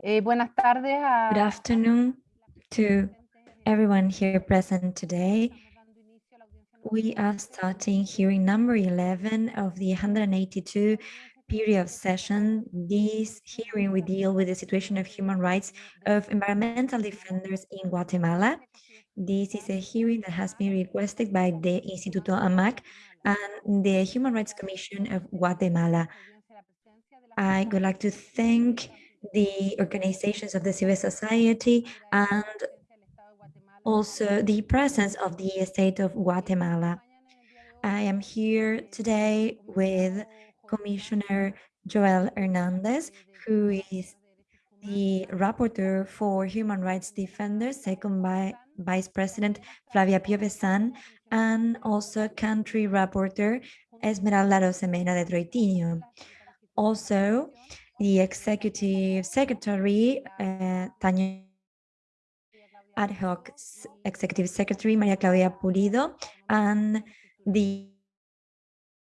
Eh, buenas tardes a... Good afternoon to everyone here present today. We are starting hearing number 11 of the 182 period session. This hearing we deal with the situation of human rights of environmental defenders in Guatemala. This is a hearing that has been requested by the Instituto AMAC and the Human Rights Commission of Guatemala. I would like to thank the organizations of the civil society and also the presence of the state of Guatemala. I am here today with Commissioner Joel Hernandez, who is the rapporteur for human rights defenders, second by Vice President Flavia Piovesan, and also country rapporteur Esmeralda Arosemena de Troitiño. Also, the executive secretary, uh, Tanya ad hoc executive secretary, Maria Claudia Pulido, and the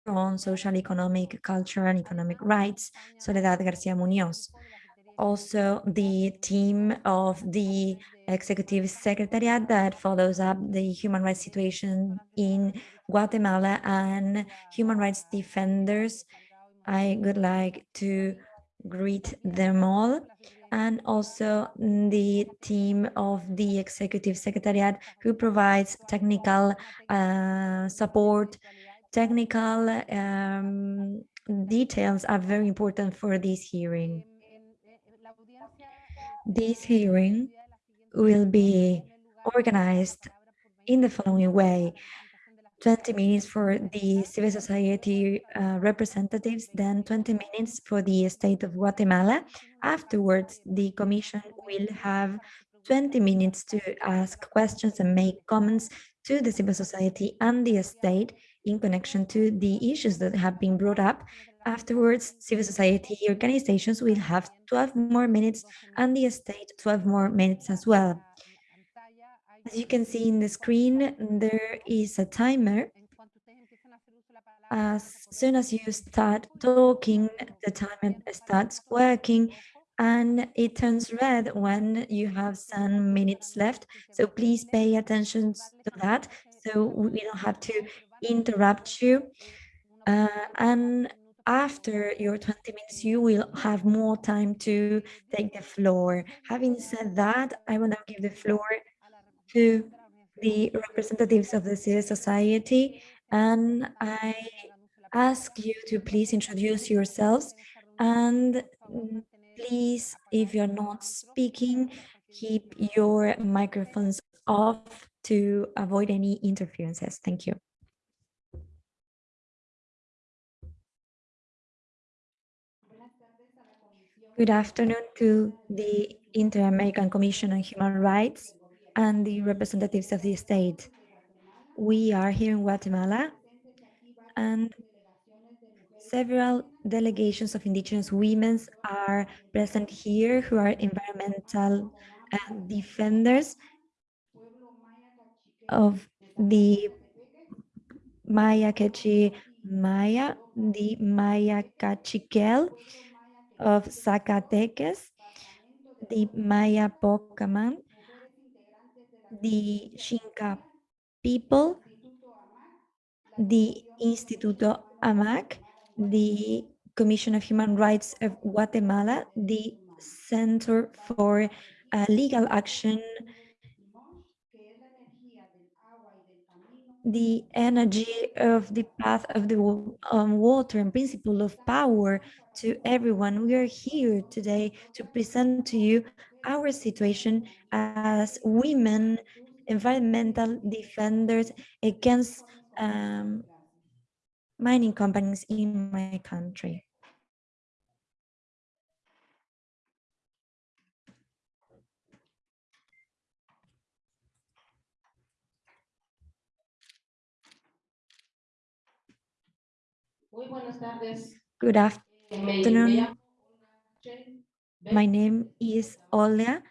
on social, economic, cultural, and economic rights, Soledad Garcia Munoz. Also, the team of the executive secretariat that follows up the human rights situation in Guatemala and human rights defenders. I would like to greet them all and also the team of the executive secretariat who provides technical uh, support. Technical um, details are very important for this hearing. This hearing will be organized in the following way. 20 minutes for the civil society uh, representatives, then 20 minutes for the state of Guatemala. Afterwards, the commission will have 20 minutes to ask questions and make comments to the civil society and the state in connection to the issues that have been brought up. Afterwards, civil society organizations will have 12 more minutes and the state 12 more minutes as well. As you can see in the screen, there is a timer. As soon as you start talking, the timer starts working and it turns red when you have some minutes left. So please pay attention to that so we don't have to interrupt you. Uh, and after your 20 minutes, you will have more time to take the floor. Having said that, I will now give the floor to the representatives of the civil society and I ask you to please introduce yourselves and please, if you're not speaking, keep your microphones off to avoid any interferences. Thank you. Good afternoon to the Inter-American Commission on Human Rights and the representatives of the state. We are here in Guatemala and several delegations of indigenous women are present here who are environmental uh, defenders of the Maya Quechua Maya, the Maya Kaqchikel of Zacatecas, the Maya Poqomam, the Xinca people, the Instituto AMAC, the Commission of Human Rights of Guatemala, the Center for uh, Legal Action, the energy of the path of the um, water and principle of power to everyone. We are here today to present to you our situation as women environmental defenders against um, mining companies in my country. Good afternoon. My name is Olia.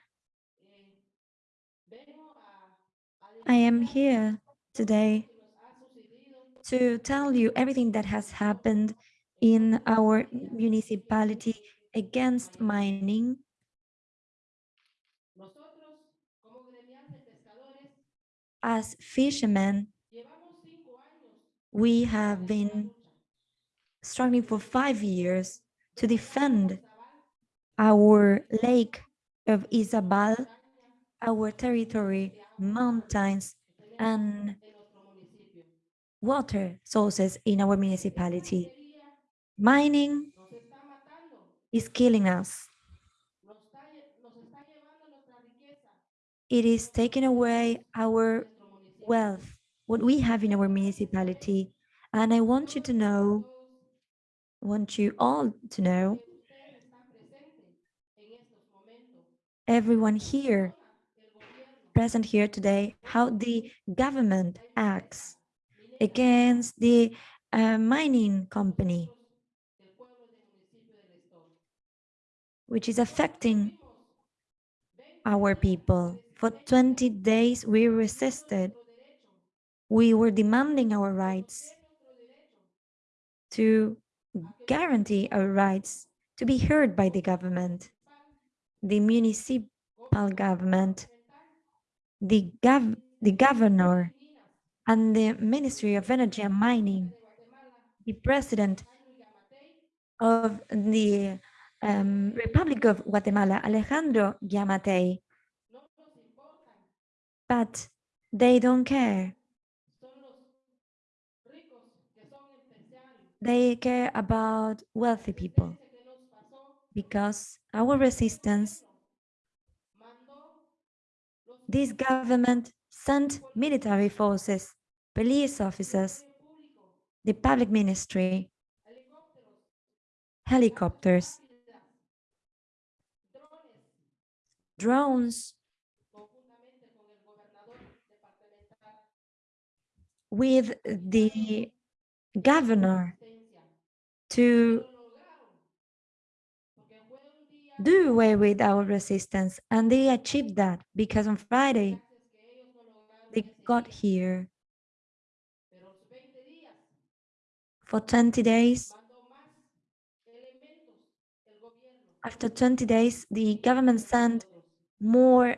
I am here today to tell you everything that has happened in our municipality against mining As fishermen, we have been struggling for five years to defend our lake of Izabal, our territory, mountains, and water sources in our municipality. Mining is killing us. It is taking away our wealth, what we have in our municipality. And I want you to know, want you all to know, everyone here, present here today, how the government acts against the uh, mining company, which is affecting our people. For 20 days, we resisted. We were demanding our rights to guarantee our rights to be heard by the government, the municipal government, the, gov the governor, and the Ministry of Energy and Mining, the president of the um, Republic of Guatemala, Alejandro Giammattei. But they don't care. They care about wealthy people. Because our resistance, this government sent military forces, police officers, the public ministry, helicopters, drones, with the governor to do away with our resistance. And they achieved that because on Friday, they got here for 20 days. After 20 days, the government sent more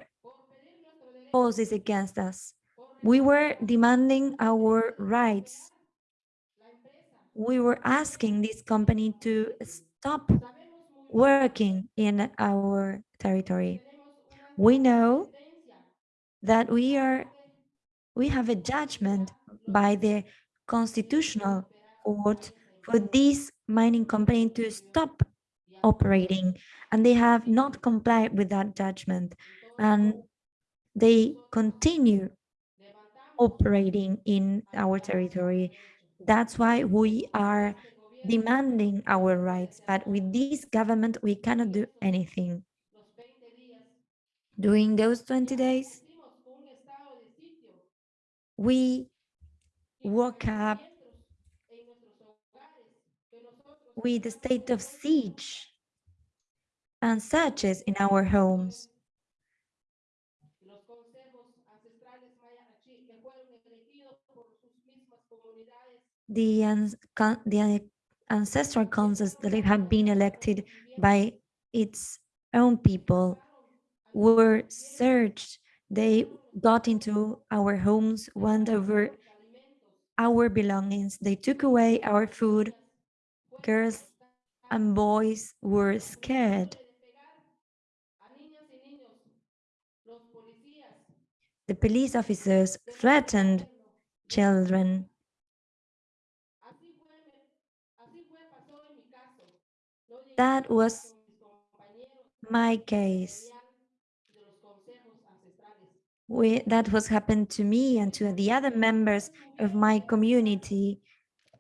forces against us. We were demanding our rights. We were asking this company to stop working in our territory. We know that we are we have a judgment by the constitutional court for this mining company to stop operating and they have not complied with that judgment and they continue operating in our territory. That's why we are demanding our rights, but with this government, we cannot do anything. During those 20 days, we woke up with a state of siege and searches in our homes. The, the ancestral councils that have been elected by its own people were searched. They got into our homes, went over our belongings. They took away our food. Girls and boys were scared. The police officers threatened children. That was my case. We, that was happened to me and to the other members of my community,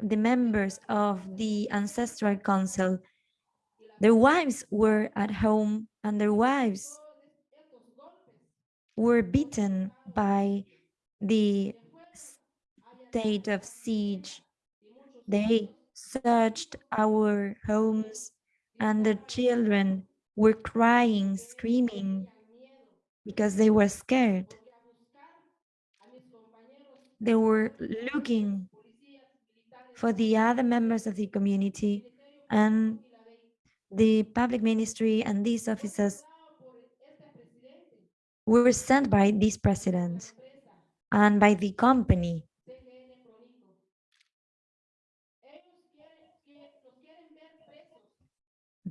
the members of the Ancestral Council. Their wives were at home and their wives were beaten by the state of siege. They searched our homes and the children were crying, screaming because they were scared. They were looking for the other members of the community and the public ministry and these officers were sent by this president and by the company.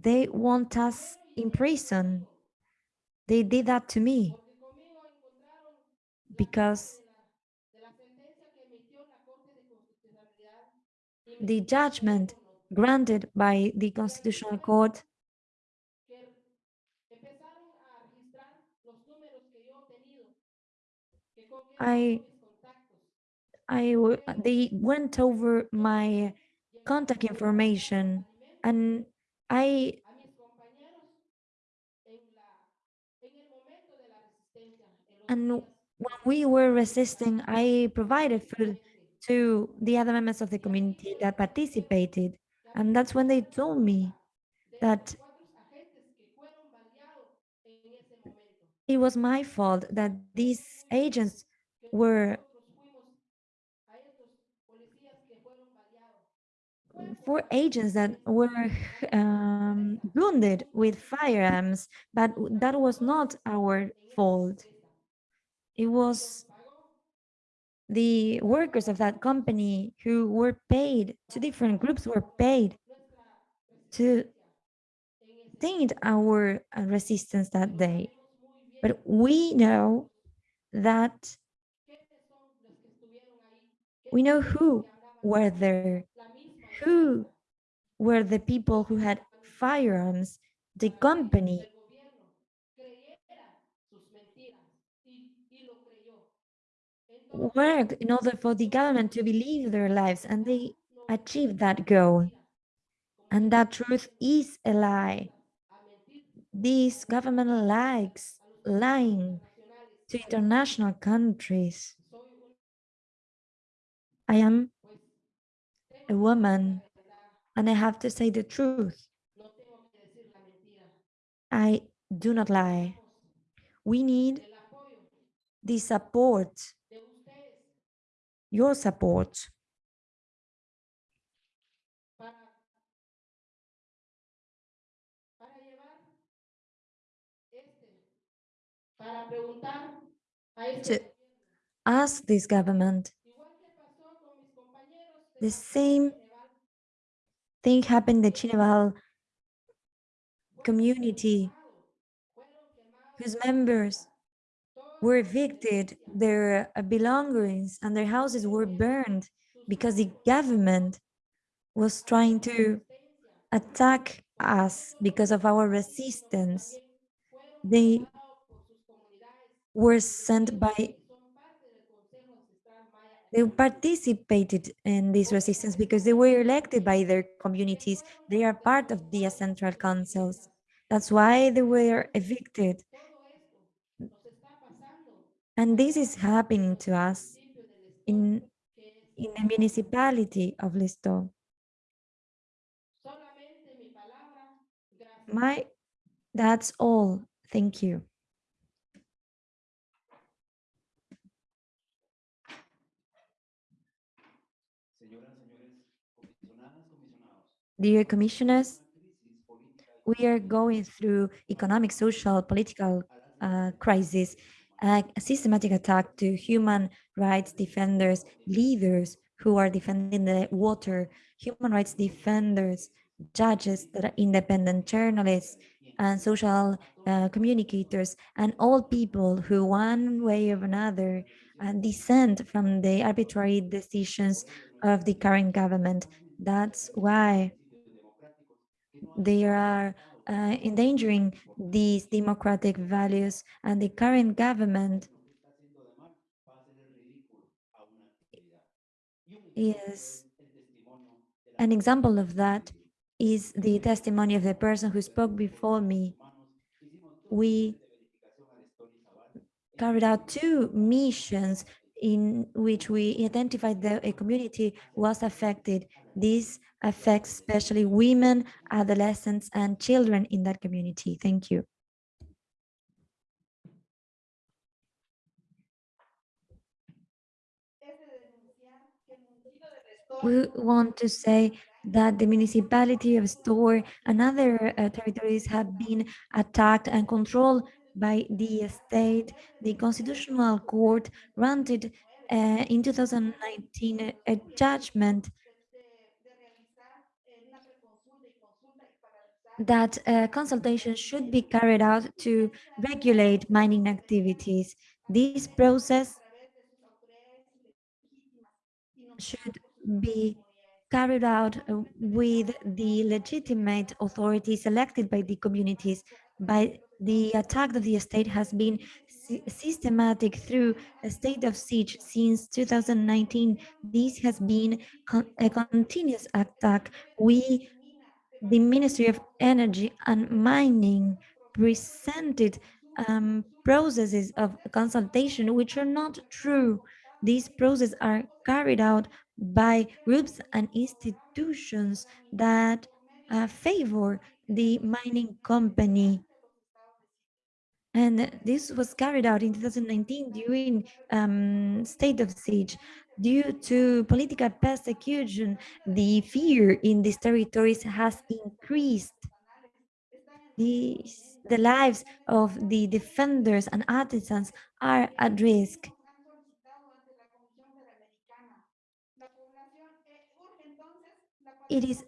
They want us in prison. They did that to me because the judgment granted by the Constitutional Court I, I, they went over my contact information and I and when we were resisting, I provided food to the other members of the community that participated. And that's when they told me that it was my fault that these agents were four agents that were um, wounded with firearms, but that was not our fault. It was the workers of that company who were paid, two different groups were paid to taint our uh, resistance that day. But we know that we know who were there, who were the people who had firearms, the company. worked in order for the government to believe their lives and they achieved that goal. And that truth is a lie. This government likes lying to international countries. I am a woman and I have to say the truth. I do not lie. We need the support, your support. To ask this government the same thing happened in the Chineval community whose members were evicted, their uh, belongings and their houses were burned because the government was trying to attack us because of our resistance. They were sent by they participated in this resistance because they were elected by their communities. They are part of the central councils. That's why they were evicted. And this is happening to us in, in the municipality of Listo. My, that's all. Thank you. Dear commissioners, we are going through economic, social, political uh, crisis, a systematic attack to human rights defenders, leaders who are defending the water, human rights defenders, judges that are independent journalists, and social uh, communicators, and all people who one way or another uh, dissent from the arbitrary decisions of the current government. That's why they are uh, endangering these democratic values and the current government is an example of that is the testimony of the person who spoke before me. We carried out two missions in which we identified that a community was affected. This affects especially women, adolescents, and children in that community. Thank you. We want to say that the municipality of El Estor and other uh, territories have been attacked and controlled by the state, the Constitutional Court granted uh, in 2019 a judgment that uh, consultation should be carried out to regulate mining activities. This process should be carried out with the legitimate authorities elected by the communities. By the attack of the state has been systematic through a state of siege since 2019. This has been con a continuous attack. We the Ministry of Energy and Mining presented um, processes of consultation which are not true. These processes are carried out by groups and institutions that uh, favor the mining company. And this was carried out in 2019 during um, state of siege. Due to political persecution, the fear in these territories has increased. These, the lives of the defenders and artisans are at risk. It is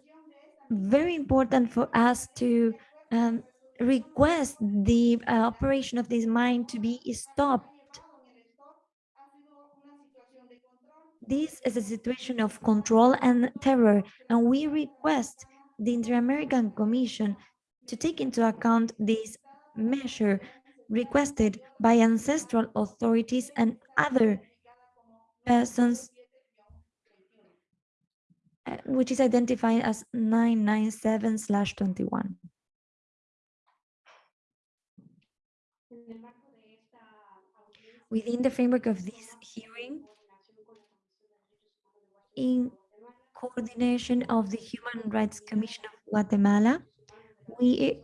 very important for us to um, request the uh, operation of this mine to be stopped This is a situation of control and terror, and we request the Inter-American Commission to take into account this measure requested by ancestral authorities and other persons, uh, which is identified as 997-21. Within the framework of this hearing, in coordination of the Human Rights Commission of Guatemala, we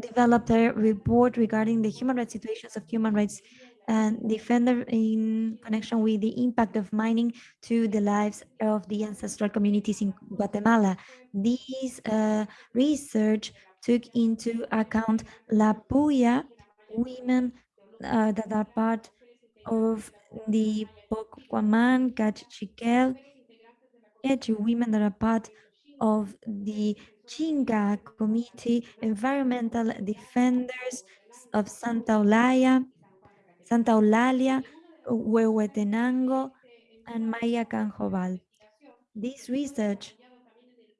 developed a report regarding the human rights situations of human rights and defender in connection with the impact of mining to the lives of the ancestral communities in Guatemala. This uh, research took into account La Puya, women uh, that are part of the Poqomam, Kaqchikel, to women that are part of the Xinca Committee, Environmental Defenders of Santa Olaya, Santa Eulalia, Huehuetenango, and Maya Q'anjob'al. This research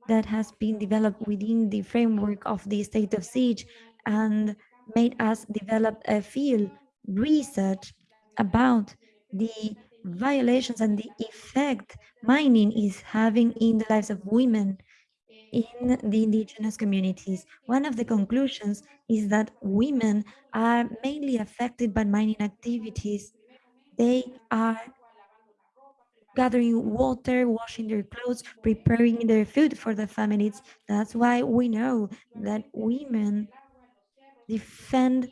that has been developed within the framework of the state of siege and made us develop a field research about the violations and the effect mining is having in the lives of women in the indigenous communities. One of the conclusions is that women are mainly affected by mining activities. They are gathering water, washing their clothes, preparing their food for the families. That's why we know that women defend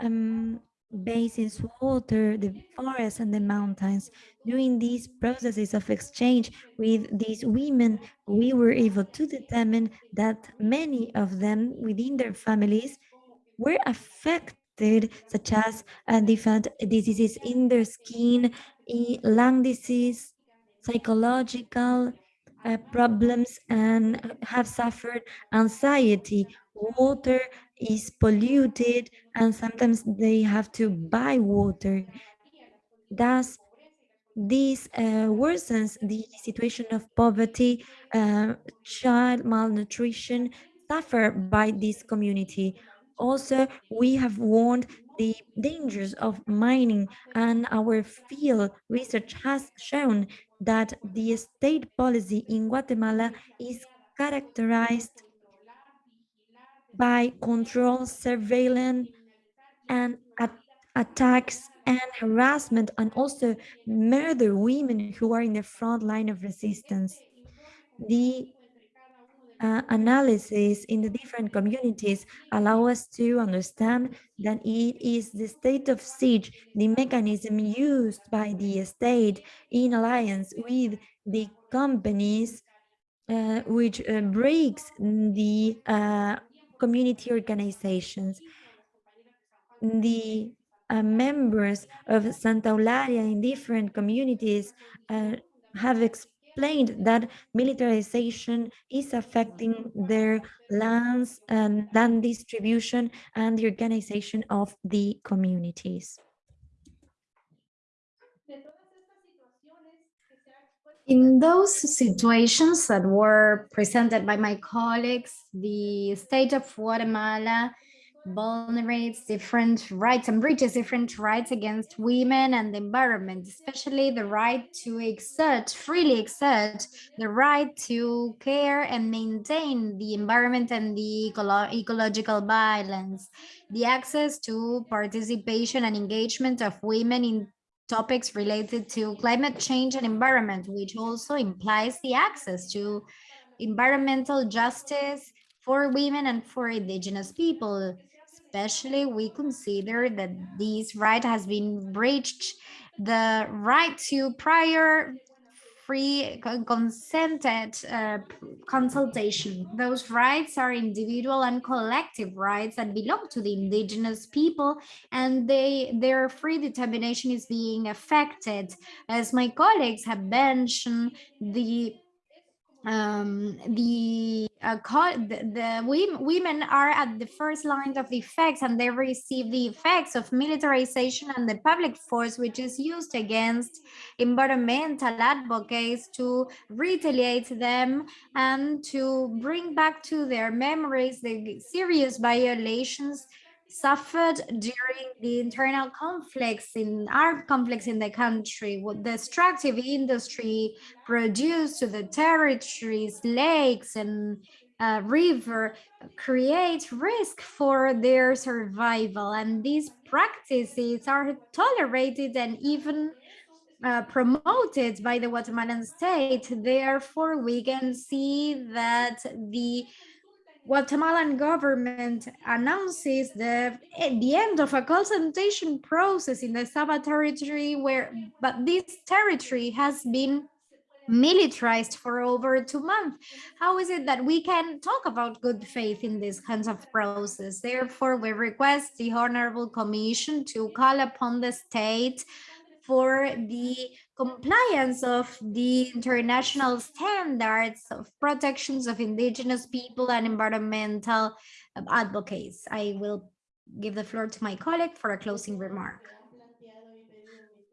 um, basins, water, the forests and the mountains. During these processes of exchange with these women, we were able to determine that many of them within their families were affected, such as uh, different diseases in their skin, lung disease, psychological uh, problems, and have suffered anxiety. Water is polluted and sometimes they have to buy water. Thus, this uh, worsens the situation of poverty, uh, child malnutrition suffered by this community. Also, we have warned the dangers of mining and our field research has shown that the state policy in Guatemala is characterized by control, surveillance, and at attacks and harassment, and also murder women who are in the front line of resistance. The uh, analysis in the different communities allow us to understand that it is the state of siege, the mechanism used by the state in alliance with the companies uh, which uh, breaks the uh, community organizations. the uh, members of Santa Eulalia in different communities uh, have explained that militarization is affecting their lands and land distribution and the organization of the communities. In those situations that were presented by my colleagues, the state of Guatemala vulnerates different rights and breaches different rights against women and the environment, especially the right to exert, freely exert the right to care and maintain the environment and the ecolo ecological balance, the access to participation and engagement of women in topics related to climate change and environment, which also implies the access to environmental justice for women and for indigenous people. Especially, we consider that this right has been breached, the right to prior free consented uh, consultation. Those rights are individual and collective rights that belong to the indigenous people and they their free determination is being affected. As my colleagues have mentioned, the um, the, uh, the, the women are at the first line of effects and they receive the effects of militarization and the public force which is used against environmental advocates to retaliate them and to bring back to their memories the serious violations suffered during the internal conflicts in our conflicts in the country, what the extractive industry produced to the territories, lakes and uh, river create risk for their survival. And these practices are tolerated and even uh, promoted by the Guatemalan state. Therefore, we can see that the Guatemalan government announces the, eh, the end of a consultation process in the Saba territory where, but this territory has been militarized for over two months. How is it that we can talk about good faith in this kinds of process? Therefore, we request the Honorable Commission to call upon the state for the compliance of the international standards of protections of indigenous people and environmental um, advocates. I will give the floor to my colleague for a closing remark.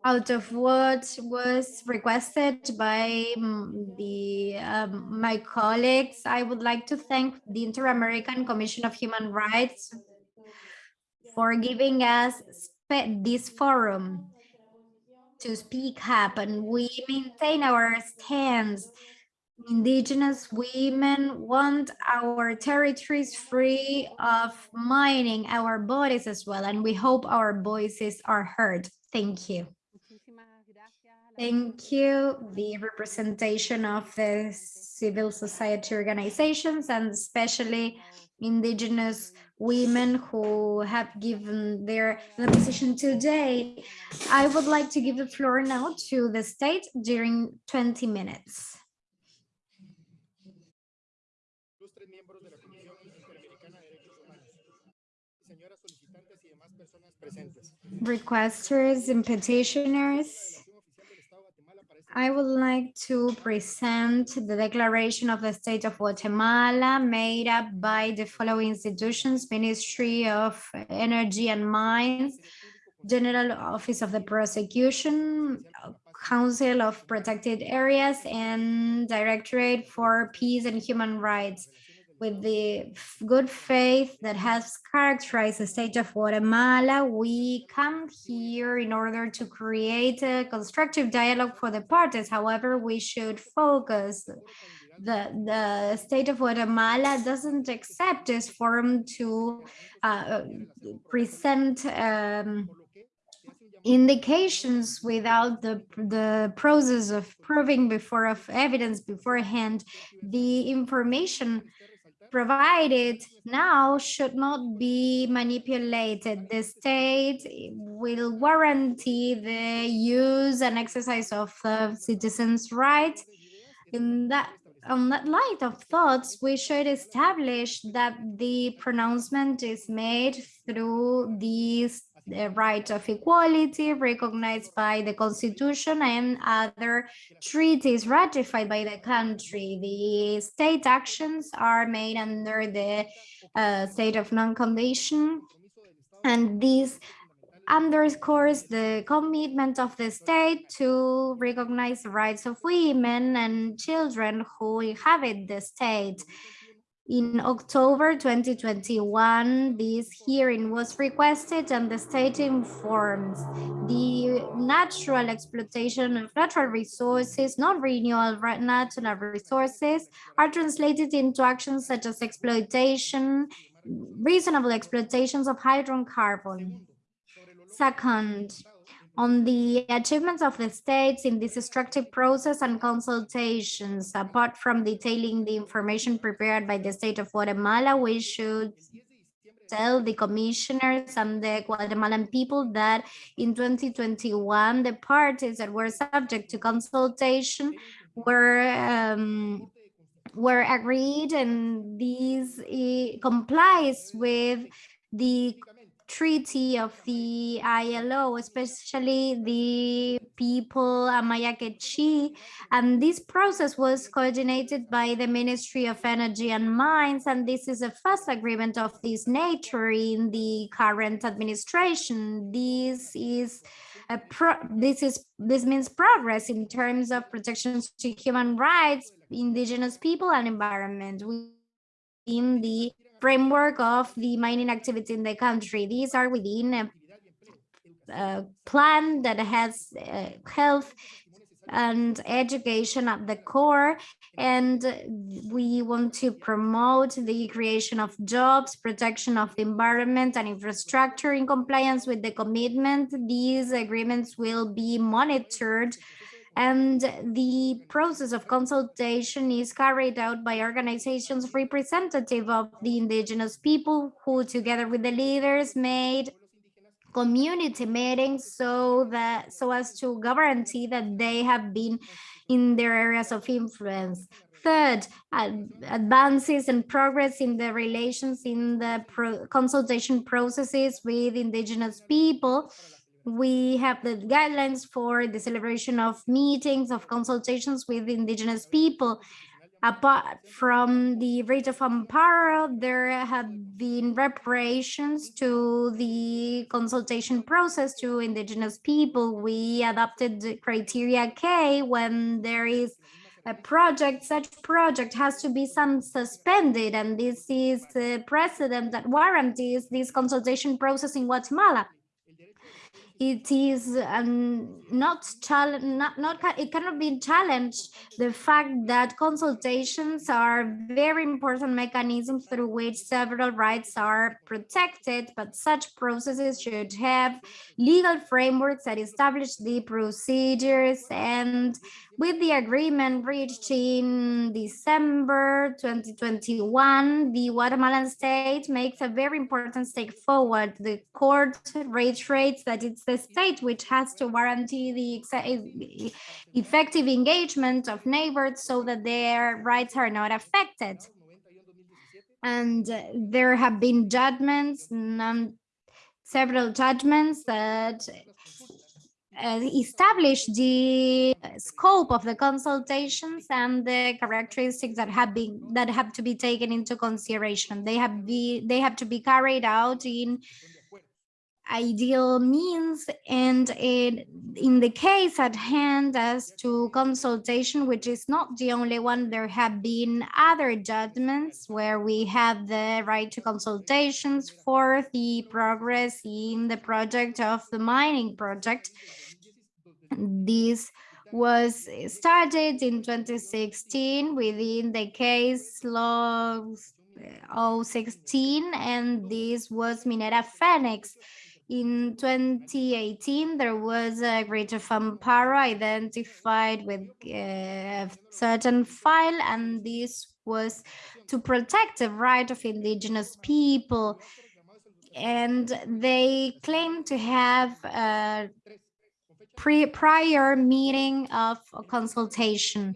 Out of what was requested by mm, the um, my colleagues, I would like to thank the Inter-American Commission of Human Rights for giving us this forum to speak up and we maintain our stance. Indigenous women want our territories free of mining, our bodies as well, and we hope our voices are heard. Thank you. Thank you, the representation of the civil society organizations and especially indigenous women who have given their the position today. I would like to give the floor now to the state during 20 minutes. Requesters and petitioners, I would like to present the declaration of the state of Guatemala made up by the following institutions, Ministry of Energy and Mines, General Office of the Prosecution, Council of Protected Areas, and Directorate for Peace and Human Rights with the good faith that has characterized the state of Guatemala, we come here in order to create a constructive dialogue for the parties. However, we should focus the the state of Guatemala doesn't accept this forum to uh, present um, indications without the the process of proving before of evidence beforehand the information provided now should not be manipulated. The state will guarantee the use and exercise of the citizens' rights. In that on that light of thoughts, we should establish that the pronouncement is made through these the right of equality recognized by the constitution and other treaties ratified by the country. The state actions are made under the uh, state of non-condition and this underscores the commitment of the state to recognize the rights of women and children who inhabit the state. In October 2021, this hearing was requested and the state informs the natural exploitation of natural resources, non-renewable natural resources are translated into actions such as exploitation, reasonable exploitations of hydrocarbon. Second, on the achievements of the states in this extractive process and consultations. Apart from detailing the information prepared by the state of Guatemala, we should tell the commissioners and the Guatemalan people that in 2021, the parties that were subject to consultation were um, were agreed and this complies with the treaty of the ILO, especially the people Amaya Quechí. And this process was coordinated by the Ministry of Energy and Mines. And this is a first agreement of this nature in the current administration. This is a pro this is this means progress in terms of protections to human rights, indigenous people and environment within the framework of the mining activity in the country. These are within a, a plan that has uh, health and education at the core and we want to promote the creation of jobs protection of the environment and infrastructure in compliance with the commitment these agreements will be monitored and the process of consultation is carried out by organizations representative of the indigenous people who together with the leaders made community meetings so that so as to guarantee that they have been in their areas of influence. Third advances and progress in the relations in the pro consultation processes with indigenous people we have the guidelines for the celebration of meetings, of consultations with indigenous people. Apart from the writ of amparo, there have been reparations to the consultation process to indigenous people. We adopted the criteria K when there is a project, such project has to be some suspended, and this is a precedent that warranties this consultation process in Guatemala it is um, not challenge not, not it cannot be challenged the fact that consultations are very important mechanisms through which several rights are protected but such processes should have legal frameworks that establish the procedures and with the agreement reached in December 2021, the Guatemalan state makes a very important step forward. The court reiterates that it's the state which has to guarantee the effective engagement of neighbors so that their rights are not affected. And there have been judgments, several judgments that uh, establish the scope of the consultations and the characteristics that have been that have to be taken into consideration. They have be they have to be carried out in ideal means and it, in the case at hand as to consultation which is not the only one there have been other judgments where we have the right to consultations for the progress in the project of the mining project this was started in 2016 within the case law uh, 016 and this was Minera Phoenix. In 2018, there was a greater amparo identified with uh, a certain file, and this was to protect the right of indigenous people. And they claim to have a pre prior meeting of consultation.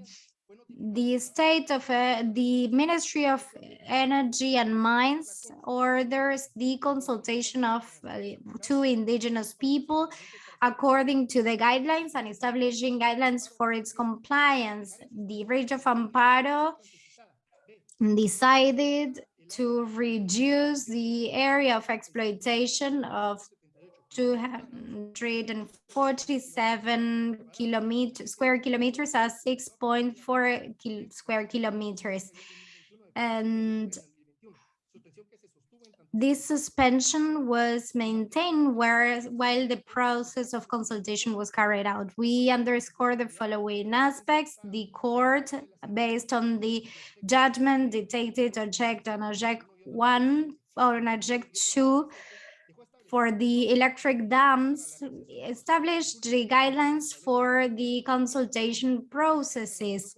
The state of uh, the Ministry of Energy and Mines orders the consultation of uh, two indigenous people according to the guidelines and establishing guidelines for its compliance. The Bridge of Amparo decided to reduce the area of exploitation of 247 kilometers square kilometers as 6.4 kil square kilometers and this suspension was maintained where, while the process of consultation was carried out. We underscore the following aspects. The court, based on the judgment dictated object on object one or on object two, for the electric dams established the guidelines for the consultation processes.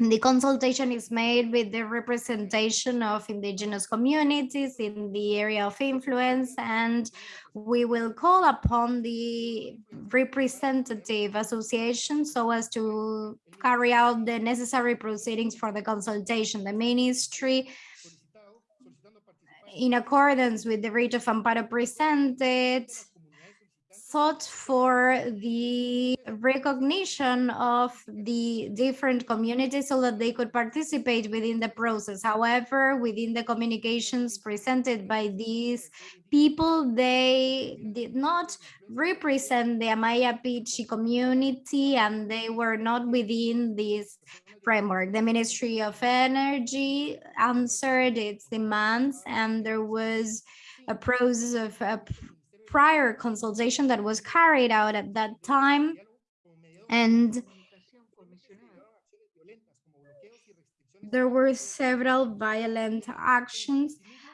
The consultation is made with the representation of indigenous communities in the area of influence, and we will call upon the representative association so as to carry out the necessary proceedings for the consultation. The ministry in accordance with the writ of Amparo presented, sought for the recognition of the different communities so that they could participate within the process. However, within the communications presented by these people, they did not represent the Maya Q'eqchi' community and they were not within this framework. The Ministry of Energy answered its demands and there was a process of prior consultation that was carried out at that time and there were several violent actions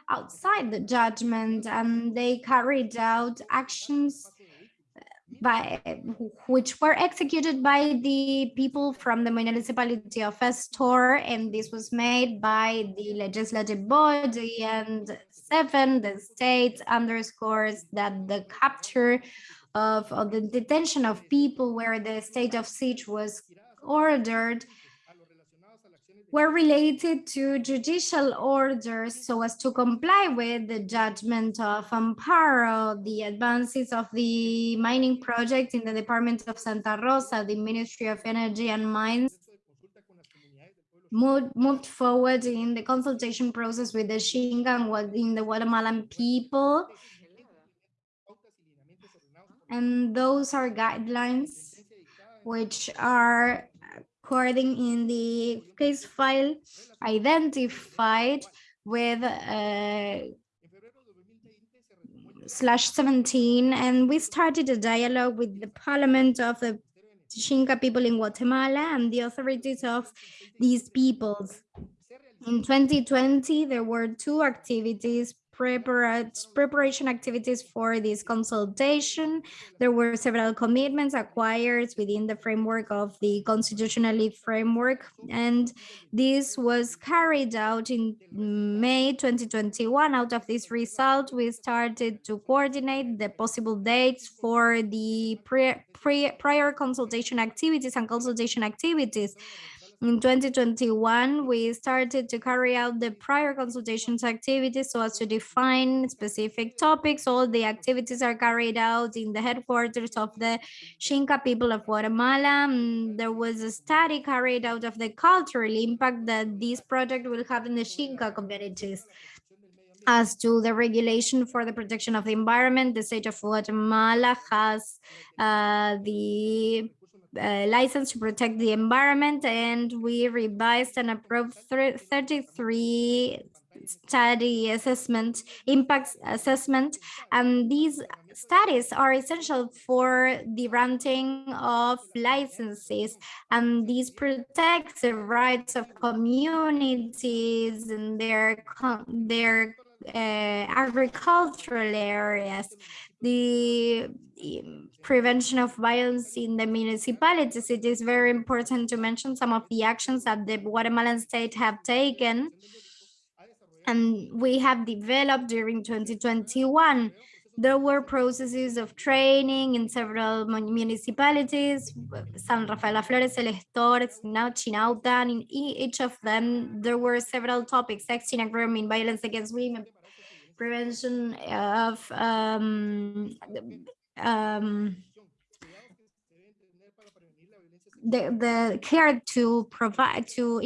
outside the judgment and they carried out actions uh, by which were executed by the people from the municipality of Estor, and this was made by the legislative body. And seven, the state underscores that the capture of, of the detention of people where the state of siege was ordered were related to judicial orders so as to comply with the judgment of Amparo, the advances of the mining project in the Department of Santa Rosa, the Ministry of Energy and Mines moved, moved forward in the consultation process with the Xinca and in the Guatemalan people. And those are guidelines which are according in the case file identified with uh, slash 17 and we started a dialogue with the parliament of the Xinca people in Guatemala and the authorities of these peoples. In 2020, there were two activities preparation activities for this consultation. There were several commitments acquired within the framework of the constitutionally framework, and this was carried out in May 2021. Out of this result, we started to coordinate the possible dates for the pre, pre prior consultation activities and consultation activities in 2021, we started to carry out the prior consultations activities so as to define specific topics. All the activities are carried out in the headquarters of the Xinca people of Guatemala. Mm, there was a study carried out of the cultural impact that this project will have in the Xinca communities. As to the regulation for the protection of the environment, the state of Guatemala has uh, the uh, license to protect the environment and we revised and approved 33 study assessment impact assessment. And these studies are essential for the granting of licenses. And these protect the rights of communities and their their uh, agricultural areas the prevention of violence in the municipalities, it is very important to mention some of the actions that the Guatemalan state have taken. And we have developed during 2021. there were processes of training in several municipalities, San Rafael Flores, El Estor, Chinautla, and in each of them, there were several topics, sexting grooming, violence against women, prevention of um, um, the, the care to provide, to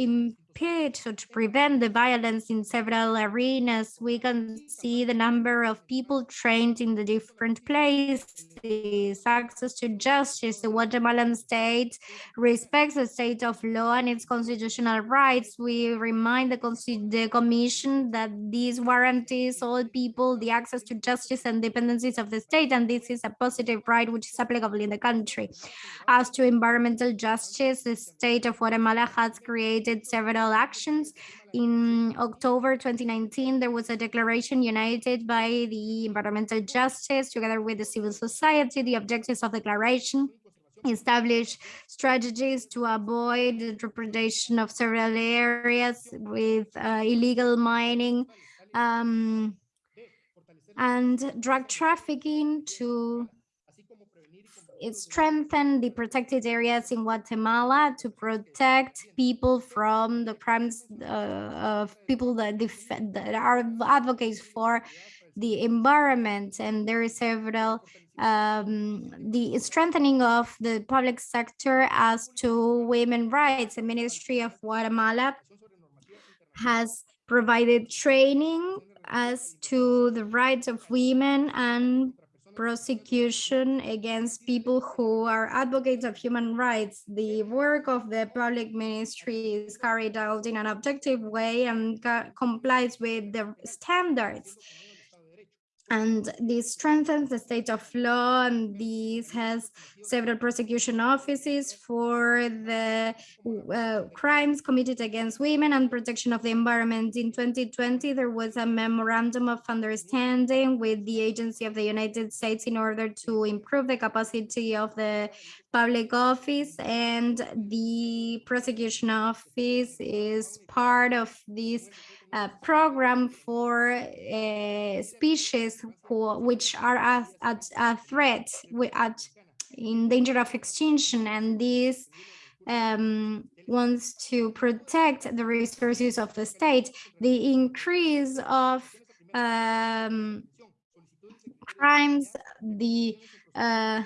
to prevent the violence in several arenas. We can see the number of people trained in the different places, access to justice. The Guatemalan state respects the state of law and its constitutional rights. We remind the, the Commission that these guarantees all people the access to justice and dependencies of the state, and this is a positive right which is applicable in the country. As to environmental justice, the state of Guatemala has created several actions. In October 2019, there was a declaration united by the environmental justice together with the civil society. The objectives of the declaration establish strategies to avoid the depredation of several areas with uh, illegal mining um, and drug trafficking to it strengthened the protected areas in Guatemala to protect people from the crimes uh, of people that, defend, that are advocates for the environment. And there is several, um, the strengthening of the public sector as to women rights. The Ministry of Guatemala has provided training as to the rights of women and prosecution against people who are advocates of human rights. The work of the public ministry is carried out in an objective way and complies with the standards and this strengthens the state of law and this has several prosecution offices for the uh, crimes committed against women and protection of the environment. In 2020 there was a memorandum of understanding with the agency of the united states in order to improve the capacity of the public office and the prosecution office is part of this uh, program for uh, species who, which are at, at a threat at in danger of extinction and this um, wants to protect the resources of the state. The increase of um, crimes the uh,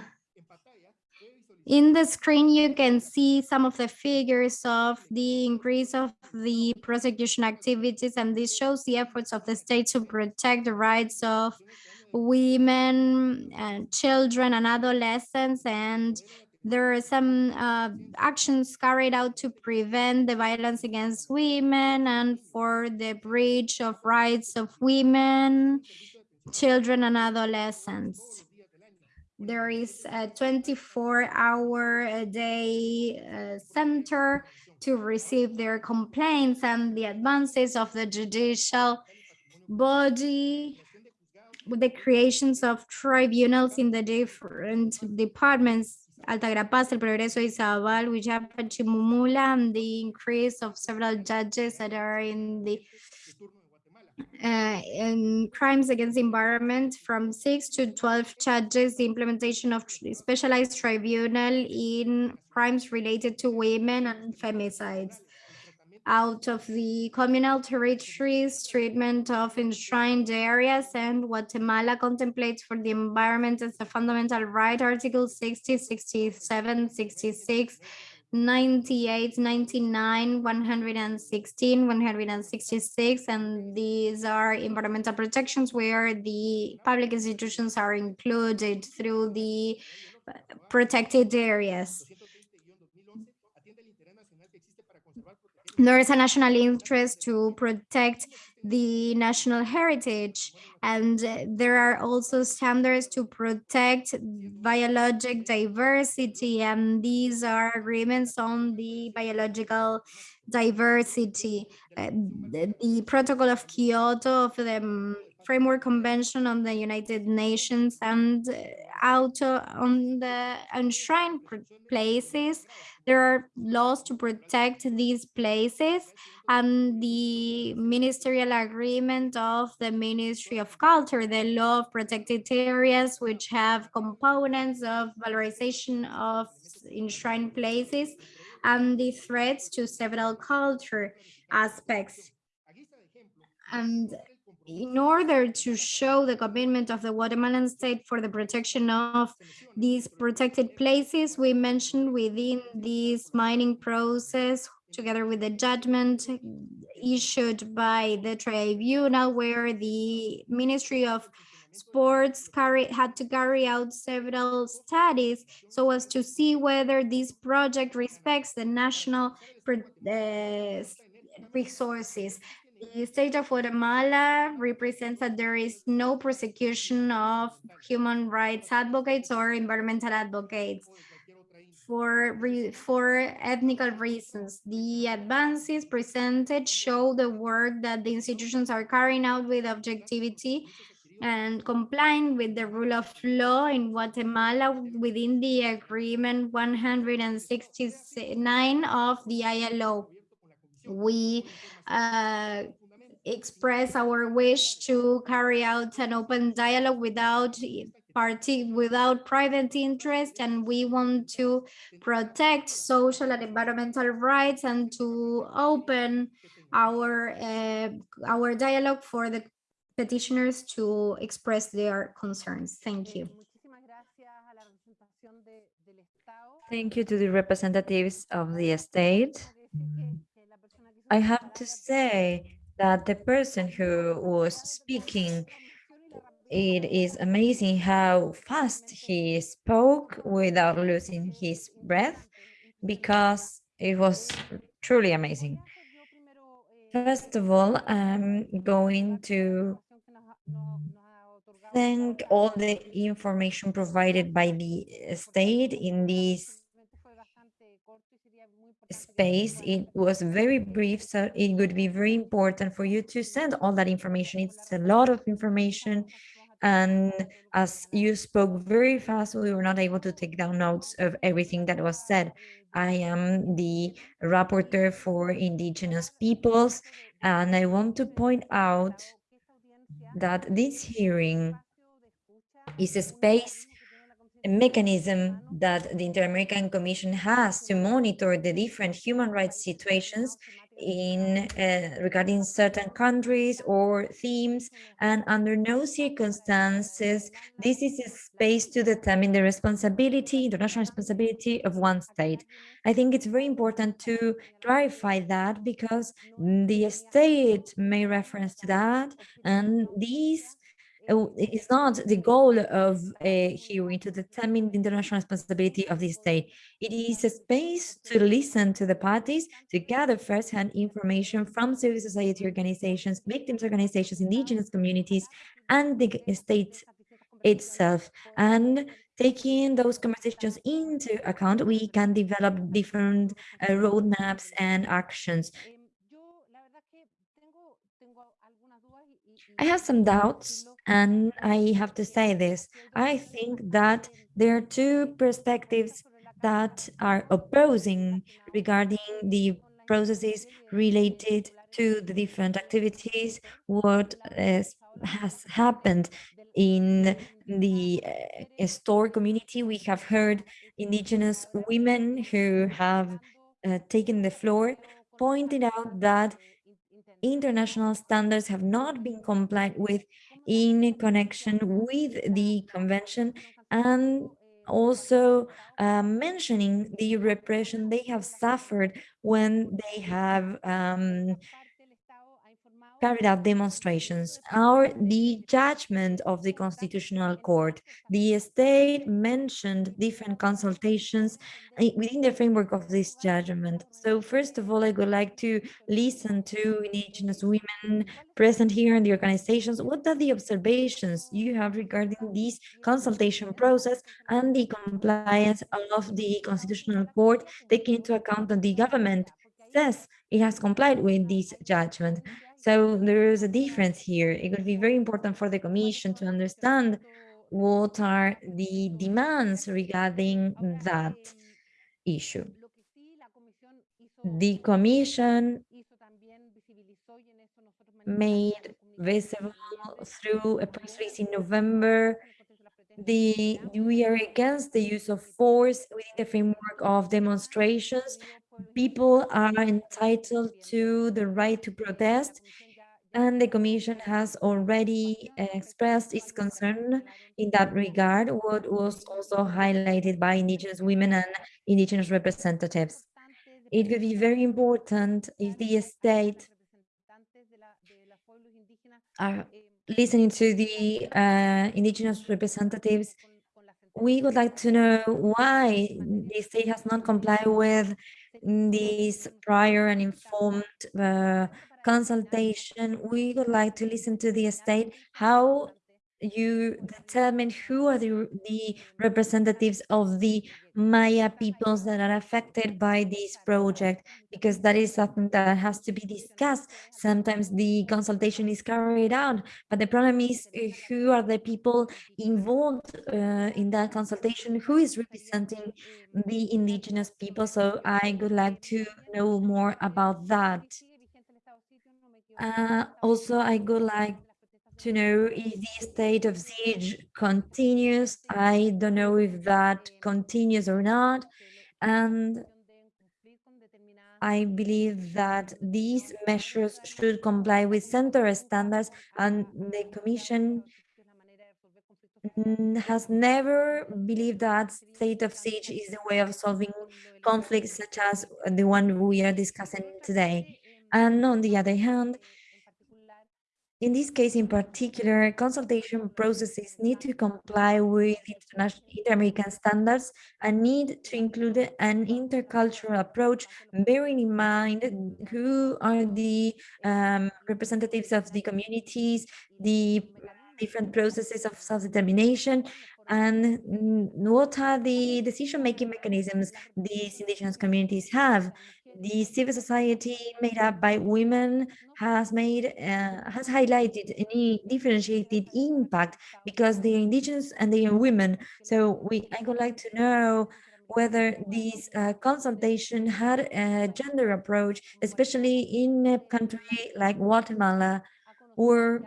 in the screen, you can see some of the figures of the increase of the prosecution activities, and this shows the efforts of the state to protect the rights of women and children and adolescents and there are some uh, actions carried out to prevent the violence against women and for the breach of rights of women, children and adolescents there is a 24 hour a day uh, center to receive their complaints and the advances of the judicial body. With the creations of tribunals in the different departments Alta Verapaz, El Progreso, Izabal, Huillapa, Chiquimula, and the increase of several judges that are in the uh, in crimes against the environment from 6 to 12 charges the implementation of specialized tribunal in crimes related to women and femicides. Out of the communal territories treatment of enshrined areas and Guatemala contemplates for the environment as a fundamental right article 60 67 66 98, 99, 116, 166, and these are environmental protections where the public institutions are included through the uh, protected areas. There is a national interest to protect the national heritage. And there are also standards to protect biologic diversity and these are agreements on the biological diversity. Uh, the, the, protocol of kyoto of the Framework Convention on the United Nations and uh, auto uh, on the enshrined places. There are laws to protect these places and the ministerial agreement of the Ministry of Culture, the law of protected areas, which have components of valorization of enshrined places and the threats to several culture aspects. And in order to show the commitment of the Guatemalan state for the protection of these protected places, we mentioned within this mining process, together with the judgment issued by the tribunal, where the Ministry of Sports carry, had to carry out several studies so as to see whether this project respects the national uh, resources the state of Guatemala represents that there is no prosecution of human rights advocates or environmental advocates for, for ethnical reasons. The advances presented show the work that the institutions are carrying out with objectivity and complying with the rule of law in Guatemala within the agreement 169 of the ILO we uh, express our wish to carry out an open dialogue without party without private interest and we want to protect social and environmental rights and to open our uh, our dialogue for the petitioners to express their concerns. Thank you. Thank you to the representatives of the state I have to say that the person who was speaking, it is amazing how fast he spoke without losing his breath because it was truly amazing. First of all, I'm going to thank all the information provided by the state in this space. It was very brief, so it would be very important for you to send all that information. It's a lot of information. And as you spoke very fast, we were not able to take down notes of everything that was said. I am the rapporteur for indigenous peoples, and I want to point out that this hearing is a space mechanism that the Inter-American Commission has to monitor the different human rights situations in uh, regarding certain countries or themes. And under no circumstances this is a space to determine the responsibility international responsibility of one state. I think it's very important to clarify that because the state may reference to that and these It's not the goal of a hearing to determine the international responsibility of the state. It is a space to listen to the parties, to gather first-hand information from civil society organizations, victims organizations, indigenous communities, and the state itself. And taking those conversations into account, we can develop different uh, roadmaps and actions I have some doubts, and I have to say this. I think that there are two perspectives that are opposing regarding the processes related to the different activities, what has happened in the uh, store community. We have heard indigenous women who have uh, taken the floor, pointing out that international standards have not been complied with in connection with the convention and also uh, mentioning the repression they have suffered when they have um, carried out demonstrations or the judgment of the Constitutional Court. The state mentioned different consultations eh, within the framework of this judgment. So first of all, I would like to listen to indigenous women present here in the organizations. What are the observations you have regarding this consultation process and the compliance of the Constitutional Court, taking into account that the government says it has complied with this judgment. So there is a difference here. It would be very important for the Commission to understand what are the demands regarding that issue. The Commission made visible through a press release in November the we are against the use of force within the framework of demonstrations people are entitled to the right to protest and the Commission has already expressed its concern in that regard, what was also highlighted by Indigenous women and Indigenous representatives. It would be very important if the state are listening to the uh, Indigenous representatives we would like to know why the state has not complied with this prior and informed uh, consultation. We would like to listen to the state how you determine who are the, the representatives of the Maya peoples that are affected by this project, because that is something that has to be discussed. Sometimes the consultation is carried out, but the problem is uh, who are the people involved uh, in that consultation, who is representing the indigenous people. So I would like to know more about that. Uh, also, I would like to know if the state of siege continues. I don't know if that continues or not. And I believe that these measures should comply with center standards and the Commission has never believed that state of siege is the way of solving conflicts such as the one we are discussing today. And on the other hand, in this case in particular, consultation processes need to comply with international inter-American standards and need to include an intercultural approach, bearing in mind who are the um, representatives of the communities, the different processes of self-determination, and what are the decision-making mechanisms these indigenous communities have the civil society made up by women has made uh, has highlighted any differentiated impact because they are indigenous and they are women. So we i would like to know whether this uh, consultation had a gender approach especially in a country like guatemala or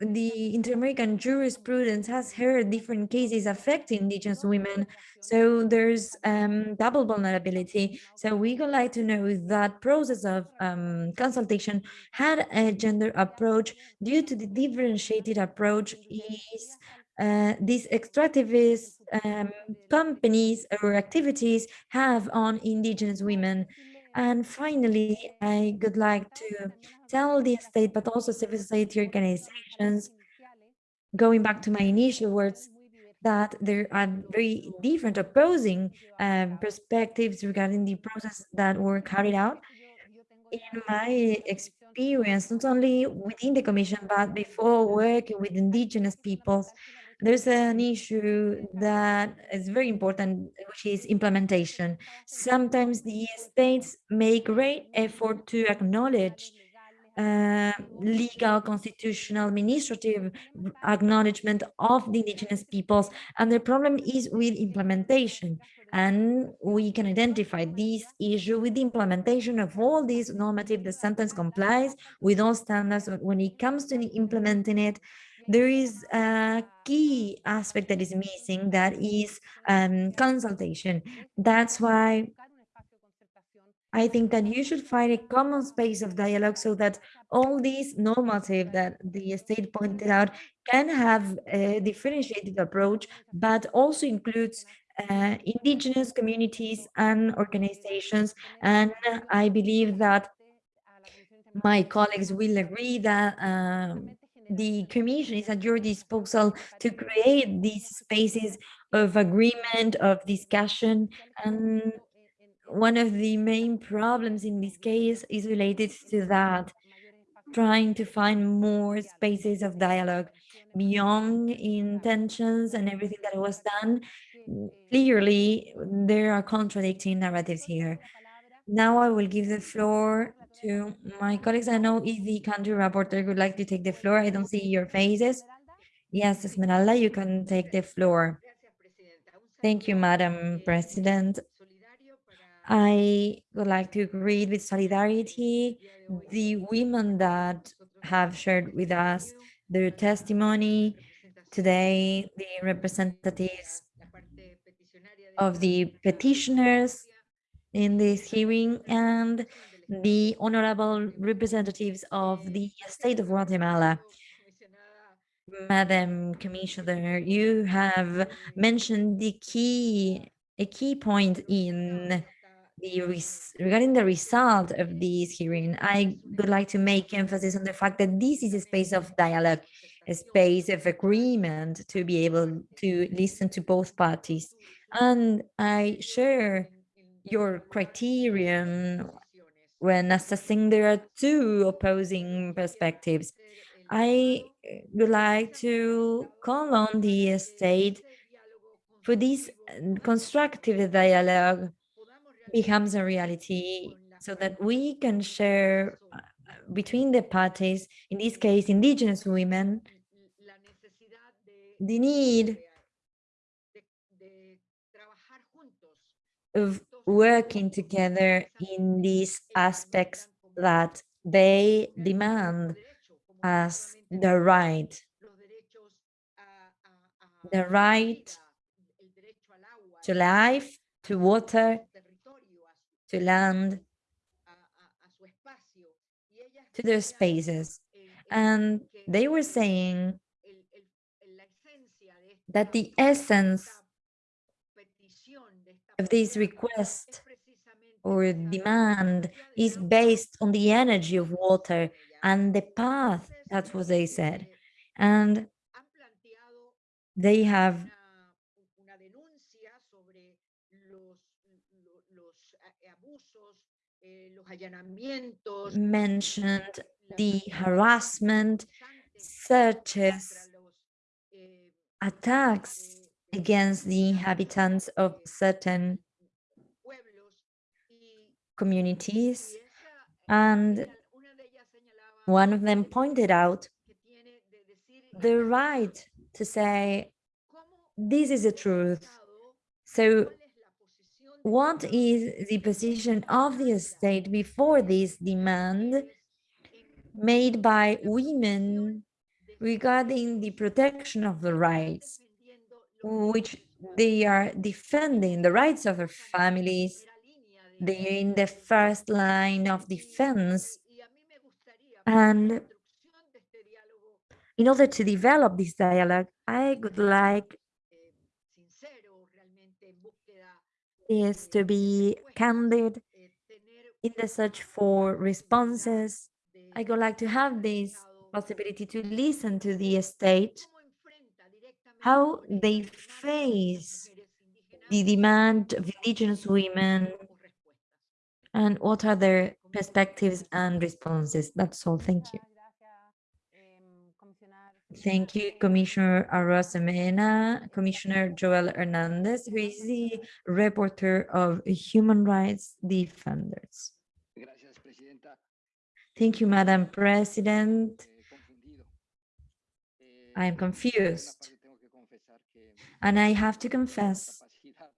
the inter-American jurisprudence has heard different cases affecting indigenous women. So there's um, double vulnerability. So we would like to know if that process of um, consultation had a gender approach due to the differentiated approach is uh, these extractivist um, companies or activities have on indigenous women. And finally, I would like to tell the state, but also civil society organizations, going back to my initial words, that there are very different opposing um, perspectives regarding the process that were carried out. In my experience, not only within the commission, but before working with indigenous peoples, there's an issue that is very important, which is implementation. Sometimes the states make great effort to acknowledge uh, legal, constitutional, administrative acknowledgement of the indigenous peoples. And the problem is with implementation. And we can identify this issue with the implementation of all these normative. The sentence complies with all standards. but When it comes to implementing it, there is a key aspect that is missing that is um, consultation. That's why I think that you should find a common space of dialogue so that all these normative that the state pointed out can have a differentiated approach, but also includes uh, indigenous communities and organizations. And I believe that my colleagues will agree that um, the commission is at your disposal to create these spaces of agreement, of discussion. And one of the main problems in this case is related to that, trying to find more spaces of dialogue beyond intentions and everything that was done. Clearly, there are contradicting narratives here. Now I will give the floor to my colleagues. I know if the country rapporteur would like to take the floor. I don't see your faces. Yes, Esmeralda, you can take the floor. Thank you, Madam President. I would like to greet with solidarity the women that have shared with us their testimony today, the representatives of the petitioners in this hearing and the honorable representatives of the state of Guatemala. Madam Commissioner, you have mentioned the key, a key point in the regarding the result of this hearing. I would like to make emphasis on the fact that this is a space of dialogue, a space of agreement to be able to listen to both parties. And I share your criterion when assessing there are two opposing perspectives. I would like to call on the state for this constructive dialogue becomes a reality so that we can share uh, between the parties, in this case, indigenous women, the need of working together in these aspects that they demand as the right, the right to life, to water, to land, to their spaces. And they were saying that the essence of this request or demand is based on the energy of water and the path, that's what they said. And they have mentioned the harassment, searches, attacks against the inhabitants of certain communities. And one of them pointed out the right to say, this is the truth. So what is the position of the state before this demand made by women regarding the protection of the rights, which they are defending the rights of their families. They are in the first line of defense. And in order to develop this dialogue, I would like is to be candid in the search for responses. I would like to have this possibility to listen to the state, how they face the demand of indigenous women and what are their perspectives and responses. That's all. Thank you. Thank you, Commissioner Arosemena, Commissioner Joel Hernandez, who is the reporter of Human Rights Defenders. Thank you, Madam President. I am confused. And I have to confess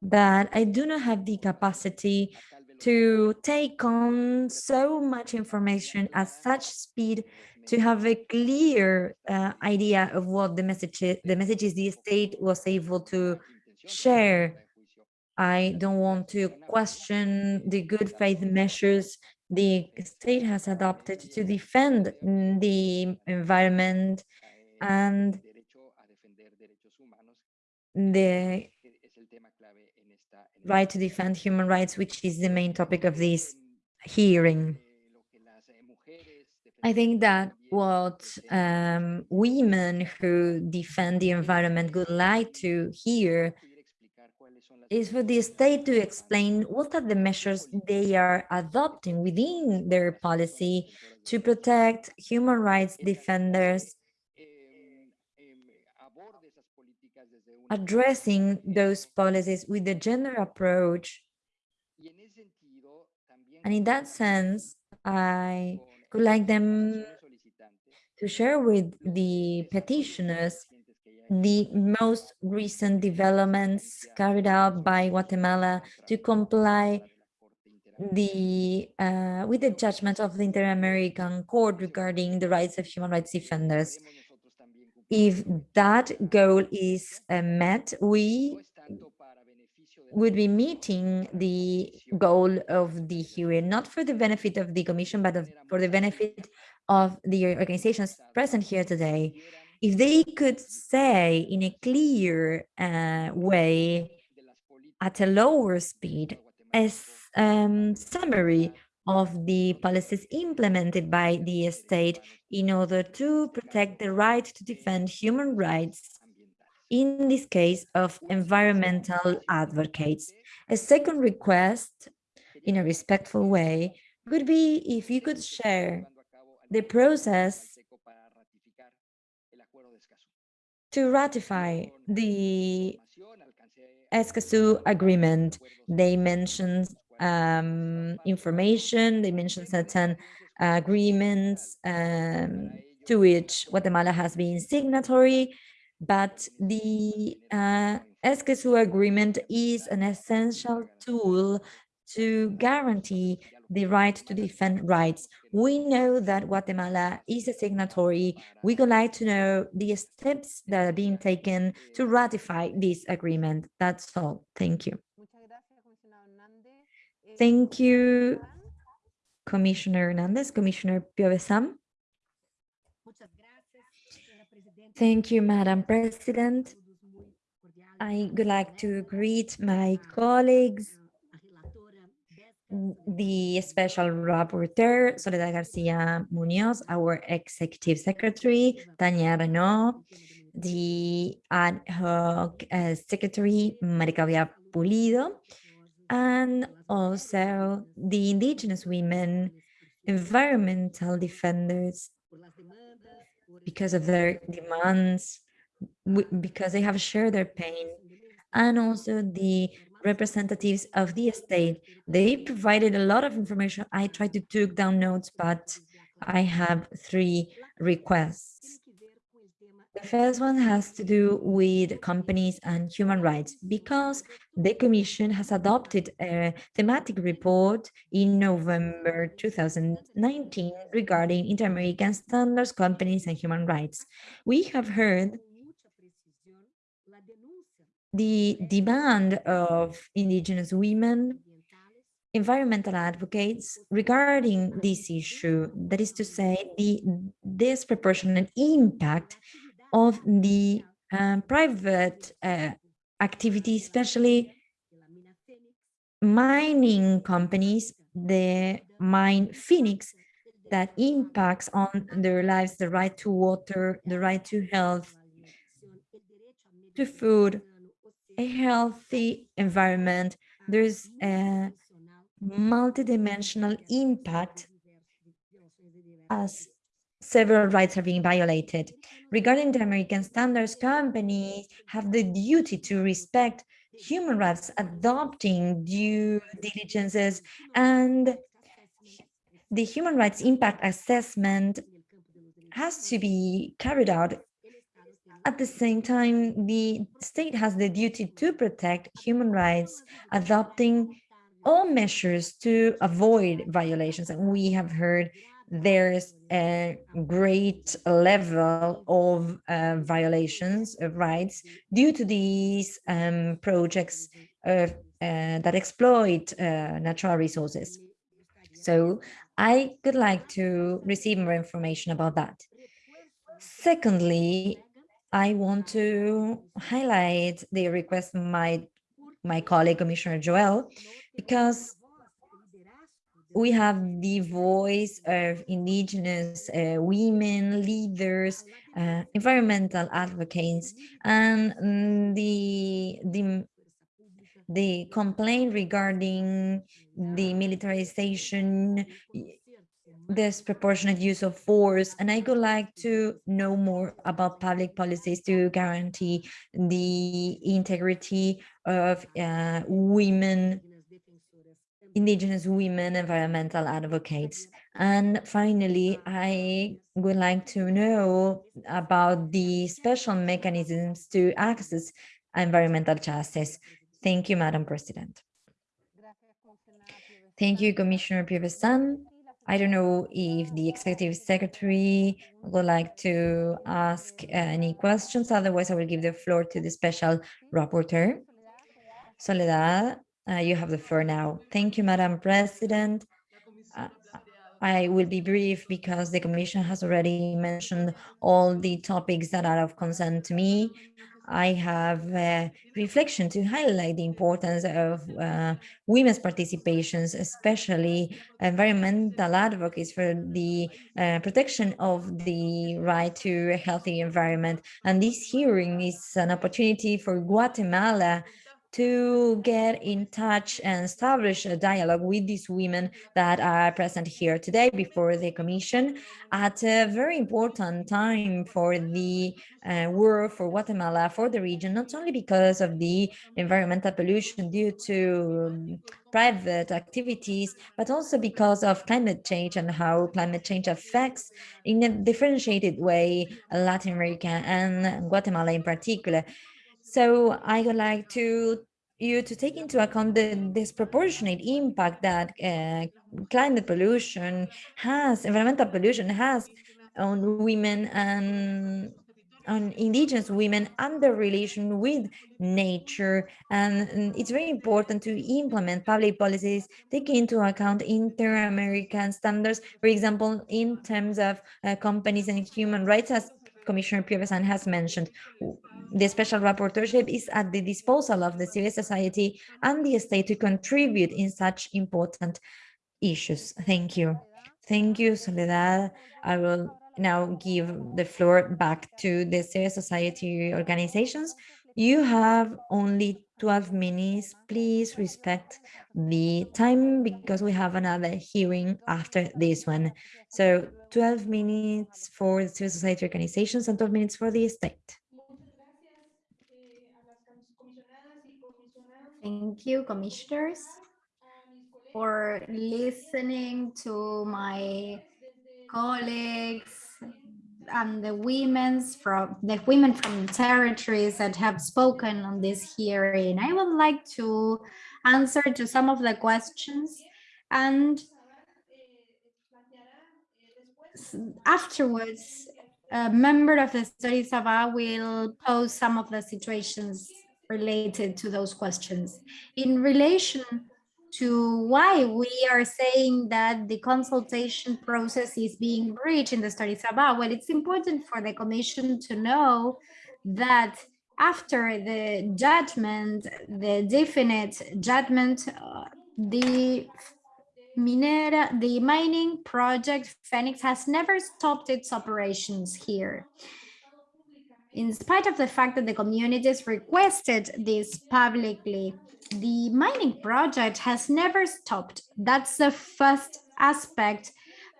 that I do not have the capacity to take on so much information at such speed to have a clear uh, idea of what the messages the messages the state was able to share. I don't want to question the good faith measures the state has adopted to defend the environment and the right to defend human rights, which is the main topic of this hearing. I think that what um, women who defend the environment would like to hear is for the state to explain what are the measures they are adopting within their policy to protect human rights defenders, addressing those policies with a gender approach. And in that sense, I would like them to share with the petitioners the most recent developments carried out by Guatemala to comply the uh, with the judgment of the Inter-American Court regarding the rights of human rights defenders. If that goal is uh, met, we would be meeting the goal of the hearing, not for the benefit of the commission, but of, for the benefit of the organizations present here today. If they could say in a clear uh, way, at a lower speed, a um, summary of the policies implemented by the state in order to protect the right to defend human rights in this case of environmental advocates. A second request, in a respectful way, would be if you could share the process to ratify the Escazú agreement. They mentioned um, information, they mentioned certain agreements um, to which Guatemala has been signatory, but the uh, agreement is an essential tool to guarantee the right to defend rights. We know that Guatemala is a signatory. We would like to know the steps that are being taken to ratify this agreement. That's all. Thank you. Thank you, Commissioner Hernandez, Commissioner Piovesan. Thank you, Madam President. I would like to greet my colleagues, the special rapporteur, Soledad Garcia Munoz, our executive secretary, Tania Reneaum, the ad hoc uh, secretary, María Claudia Pulido, and also the indigenous women, environmental defenders, because of their demands, because they have shared their pain, and also the representatives of the state. They provided a lot of information. I tried to take down notes, but I have three requests. The first one has to do with companies and human rights because the Commission has adopted a thematic report in November 2019 regarding Inter-American standards, companies and human rights. We have heard the demand of indigenous women, environmental advocates regarding this issue, that is to say, the disproportionate impact of the um, private uh, activity, especially mining companies, the mine Fenix, that impacts on their lives, the right to water, the right to health, to food, a healthy environment. There's a multidimensional impact as several rights are being violated. Regarding the American standards, companies have the duty to respect human rights, adopting due diligences, and the human rights impact assessment has to be carried out. At the same time, the state has the duty to protect human rights, adopting all measures to avoid violations. And we have heard there's a great level of uh, violations of rights due to these um, projects of, uh, that exploit uh, natural resources. So I would like to receive more information about that. Secondly, I want to highlight the request my my colleague Commissioner Joel, because we have the voice of indigenous uh, women leaders uh, environmental advocates and mm, the the the complaint regarding the militarization disproportionate use of force and i would like to know more about public policies to guarantee the integrity of uh, women indigenous women environmental advocates. And finally, I would like to know about the special mechanisms to access environmental justice. Thank you, Madam President. Thank you, Commissioner Piovesan. I don't know if the executive secretary would like to ask any questions. Otherwise, I will give the floor to the special rapporteur. Soledad, uh, you have the floor now. Thank you, Madam President. Uh, I will be brief because the Commission has already mentioned all the topics that are of concern to me. I have a reflection to highlight the importance of uh, women's participations, especially environmental advocates for the uh, protection of the right to a healthy environment. And this hearing is an opportunity for Guatemala to get in touch and establish a dialogue with these women that are present here today before the commission at a very important time for the uh, world for Guatemala, for the region, not only because of the environmental pollution due to um, private activities, but also because of climate change and how climate change affects in a differentiated way Latin America and Guatemala in particular. So I would like to you to take into account the disproportionate impact that uh, climate pollution has, environmental pollution has on women and on indigenous women and their relation with nature. And, it's very important to implement public policies taking into account inter-American standards, for example, in terms of uh, companies and human rights as Commissioner Piovesan has mentioned, the special rapporteurship is at the disposal of the civil society and the state to contribute in such important issues. Thank you. Thank you, Soledad. I will now give the floor back to the civil society organizations. You have only 12 minutes. Please respect the time because we have another hearing after this one. So 12 minutes for the civil society organizations and 12 minutes for the state. Thank you, commissioners, for listening to my colleagues and the women's from the women from territories that have spoken on this hearing. I would like to answer to some of the questions and afterwards, a member of the study Sava will pose some of the situations related to those questions. In relation to why we are saying that the consultation process is being breached in the study Saba, well, it's important for the commission to know that after the judgment, the definite judgment, uh, the Minera, the mining project Fenix has never stopped its operations here. In spite of the fact that the communities requested this publicly, the mining project has never stopped. That's the first aspect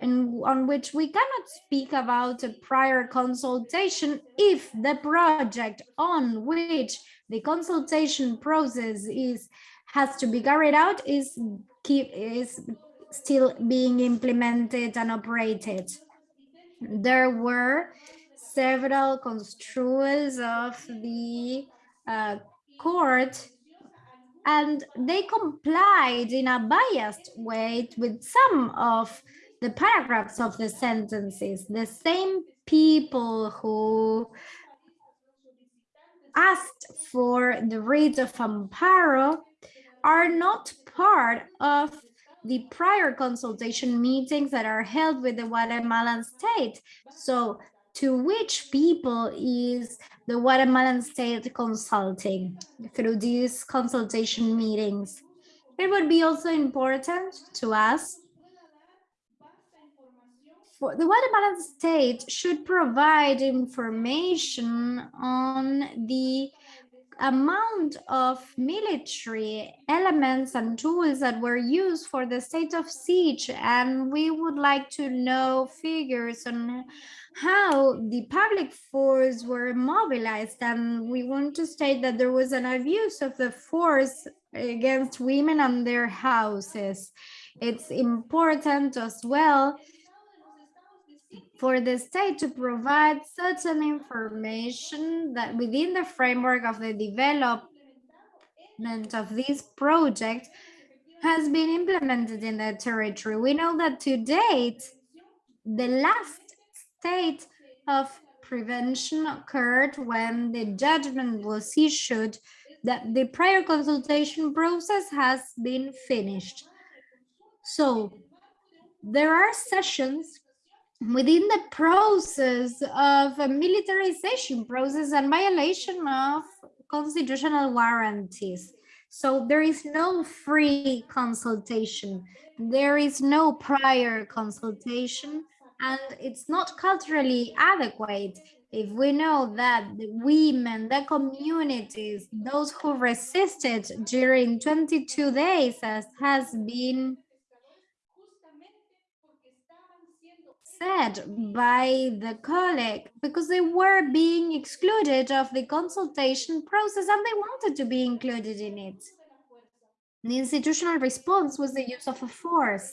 on which we cannot speak about a prior consultation if the project on which the consultation process is has to be carried out is keep is still being implemented and operated. There were several construals of the uh, court and they complied in a biased way with some of the paragraphs of the sentences. The same people who asked for the writ of amparo are not part of the prior consultation meetings that are held with the Guatemalan state. So to which people is the Guatemalan state consulting through these consultation meetings? It would be also important to us the Guatemalan state should provide information on the amount of military elements and tools that were used for the state of siege and we would like to know figures on how the public force were mobilized. And we want to state that there was an abuse of the force against women and their houses. It's important as well for the state to provide certain information that within the framework of the development of this project has been implemented in the territory. We know that to date, the last state of prevention occurred when the judgment was issued that the prior consultation process has been finished. So there are sessions within the process of a militarization process and violation of constitutional warranties. So there is no free consultation. There is no prior consultation and it's not culturally adequate if we know that the women, the communities, those who resisted during 22 days as has been said by the colleague because they were being excluded of the consultation process and they wanted to be included in it. The institutional response was the use of a force.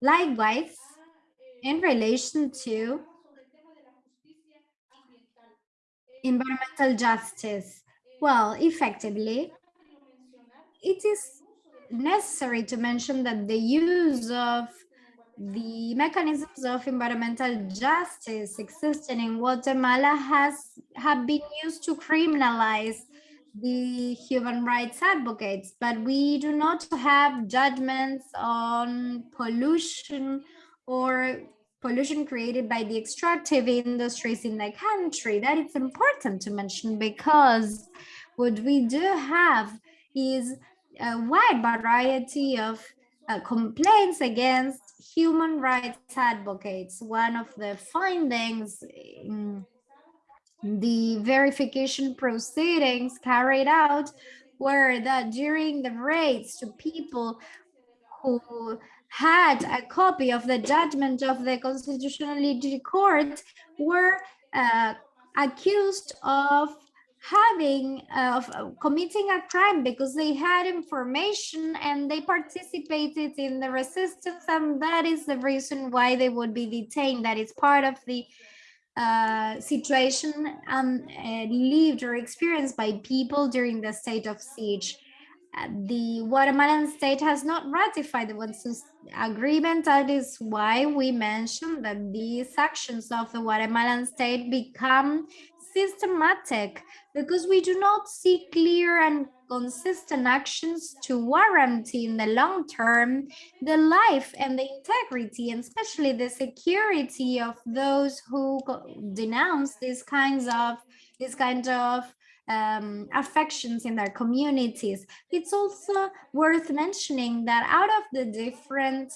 Likewise, in relation to environmental justice, well, effectively, it is necessary to mention that the use of the mechanisms of environmental justice existing in Guatemala has have been used to criminalize the human rights advocates, but we do not have judgments on pollution or pollution created by the extractive industries in the country. That is important to mention because what we do have is a wide variety of uh, complaints against human rights advocates. One of the findings in the verification proceedings carried out were that during the raids to people who had a copy of the judgment of the Constitutionality Court were uh, accused of having uh, of uh, committing a crime because they had information and they participated in the resistance and that is the reason why they would be detained that is part of the uh, situation um, lived or experienced by people during the state of siege. Uh, the Guatemalan state has not ratified the Escazú agreement. That is why we mentioned that these actions of the Guatemalan state become systematic because we do not see clear and consistent actions to warrant in the long term the life and the integrity and especially the security of those who denounce these kinds of these kind of um, affections in their communities. It's also worth mentioning that out of the different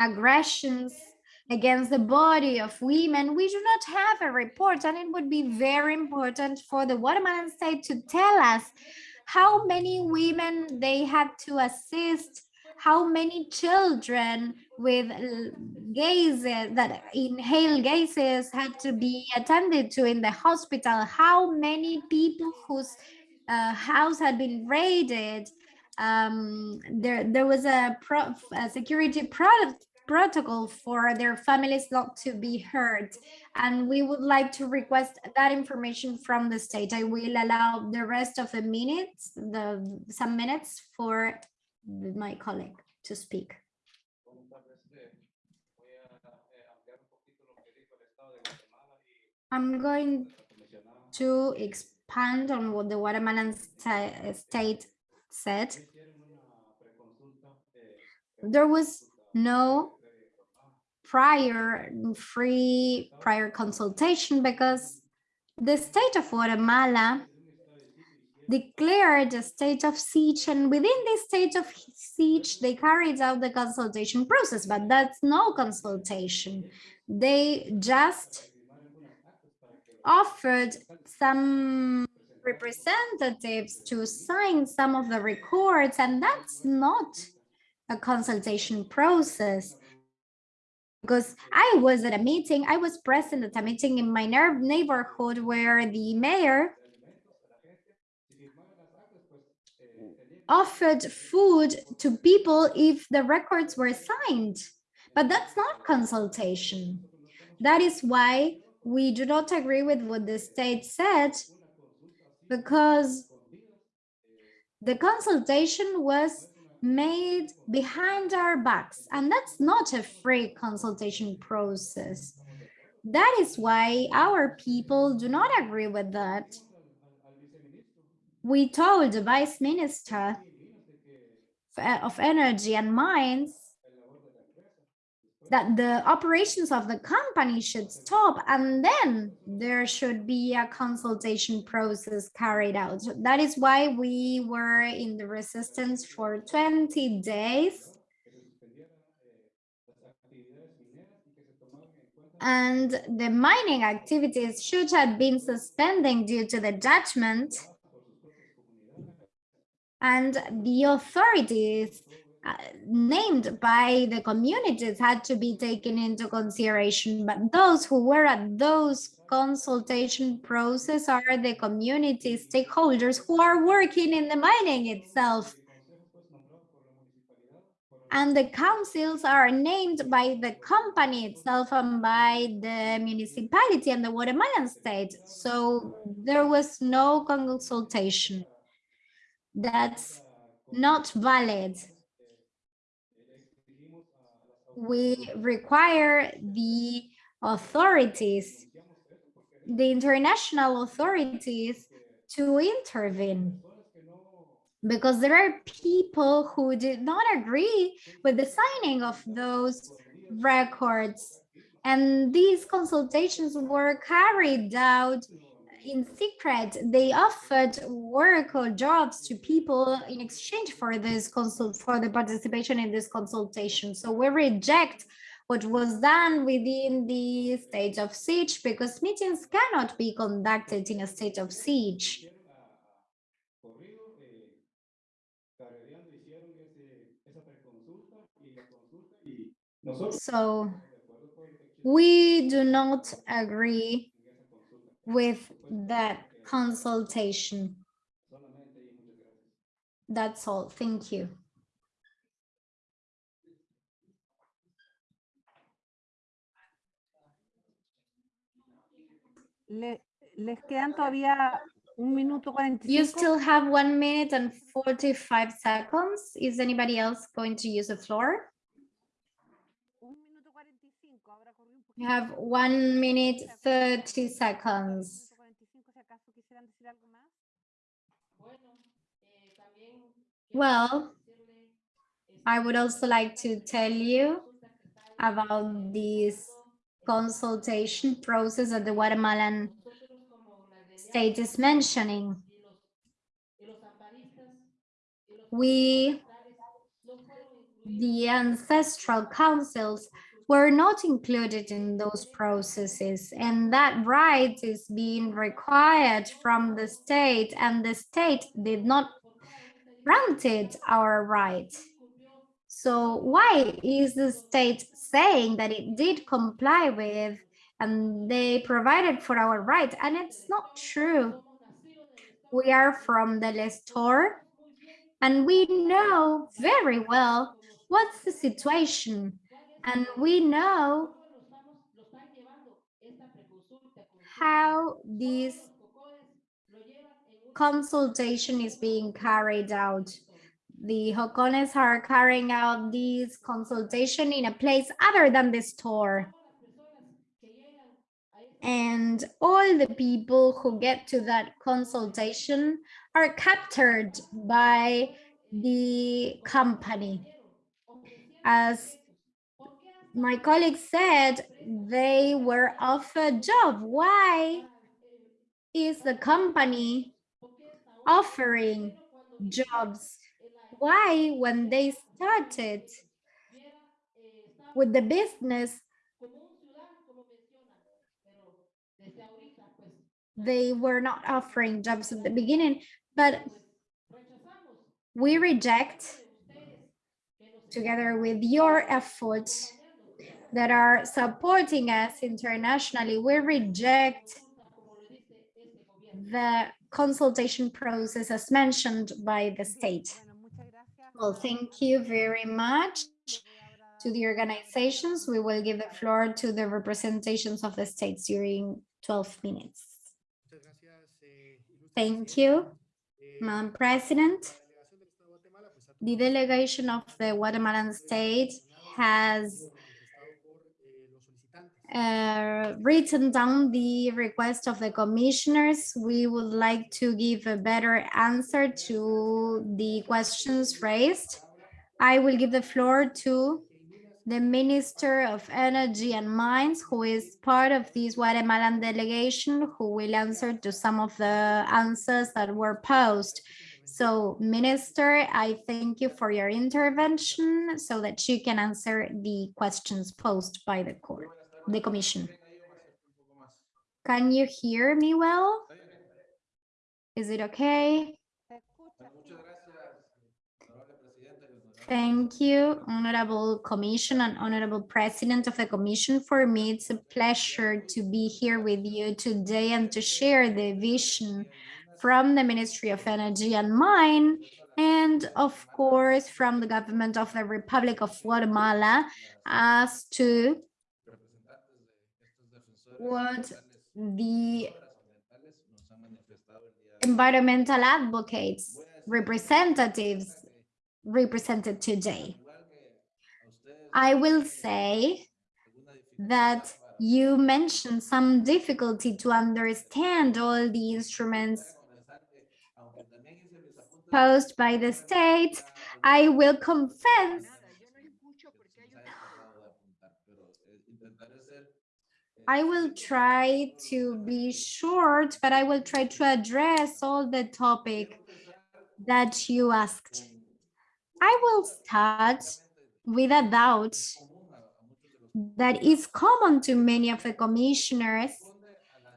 aggressions against the body of women, we do not have a report and it would be very important for the Guatemalan state to tell us how many women they had to assist, how many children with gases that inhale gases had to be attended to in the hospital, how many people whose uh, house had been raided, um, there there was a, pro, a security product protocol for their families not to be hurt. And we would like to request that information from the state. I will allow the rest of the minutes, the some minutes for my colleague to speak. I'm going to expand on what the Guatemalan state said. There was no prior free prior consultation because the state of Guatemala declared a state of siege and within this state of siege they carried out the consultation process but that's no consultation they just offered some representatives to sign some of the records, and that's not a consultation process. Because I was at a meeting, I was present at a meeting in my neighborhood where the mayor offered food to people if the records were signed. But that's not consultation. That is why we do not agree with what the state said, because the consultation was made behind our backs, and that's not a free consultation process. That is why our people do not agree with that we told the vice minister of energy and mines that the operations of the company should stop and then there should be a consultation process carried out. That is why we were in the resistance for 20 days. And the mining activities should have been suspending due to the judgment and the authorities named by the communities had to be taken into consideration but those who were at those consultation process are the community stakeholders who are working in the mining itself. And the councils are named by the company itself and by the municipality and the Guatemalan state. So there was no consultation. That's not valid. We require the authorities, the international authorities to intervene. Because there are people who did not agree with the signing of those records. And these consultations were carried out in secret, they offered work or jobs to people in exchange for this consult for the participation in this consultation. So we reject what was done within the state of siege because meetings cannot be conducted in a state of siege. So we do not agree with that consultation. That's all. Thank you. Le, les quedan todavía un minuto 45. You still have one minute and 45 seconds. Is anybody else going to use the floor? You have one minute, 30 seconds. Well, I would also like to tell you about this consultation process that the Guatemalan state is mentioning. We, the ancestral councils, were not included in those processes and that right is being required from the state and the state did not granted our right. So why is the state saying that it did comply with and they provided for our right and it's not true. We are from El Estor and we know very well what's the situation and we know how this consultation is being carried out. The Jocones are carrying out this consultation in a place other than El Estor. And all the people who get to that consultation are captured by the company. As my colleague said they were offered job. Why is the company offering jobs? Why, when they started with the business, they were not offering jobs at the beginning, but we reject together with your efforts that are supporting us internationally, we reject the consultation process as mentioned by the state. Well, thank you very much to the organizations. We will give the floor to the representations of the states during 12 minutes. Thank you, Madam President. The delegation of the Guatemalan state has uh, written down the request of the commissioners. We would like to give a better answer to the questions raised. I will give the floor to the Minister of Energy and Mines, who is part of this Guatemalan delegation, who will answer to some of the answers that were posed. So Minister, I thank you for your intervention so that you can answer the questions posed by the court the commission. Can you hear me well? Is it okay? Thank you, Honorable Commission and Honorable President of the Commission. For me, it's a pleasure to be here with you today and to share the vision from the Ministry of Energy and Mine, and of course, from the government of the Republic of Guatemala as to what the environmental advocates, representatives represented today. I will say that you mentioned some difficulty to understand all the instruments posed by the state. I will confess I will try to be short, but I will try to address all the topic that you asked. I will start with a doubt that is common to many of the commissioners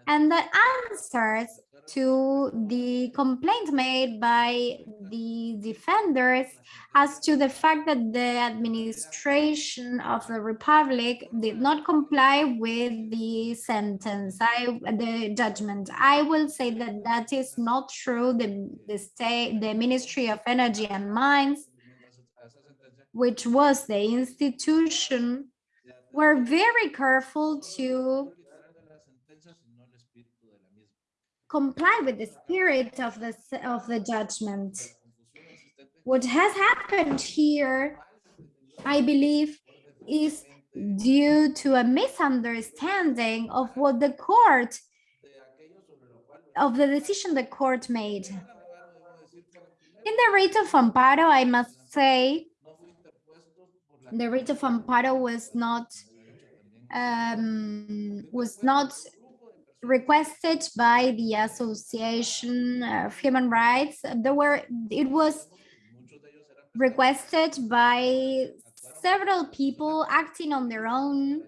and that answers to the complaint made by the defenders as to the fact that the administration of the republic did not comply with the sentence. I the judgment. I will say that that is not true. The the state the ministry of energy and mines which was the institution were very careful to comply with the spirit of the of the judgment. What has happened here, I believe, is due to a misunderstanding of what the court of the decision the court made. In the writ of amparo, I must say, the writ of amparo was not um, was not requested by the Association of Human Rights. There were, it was requested by several people acting on their own.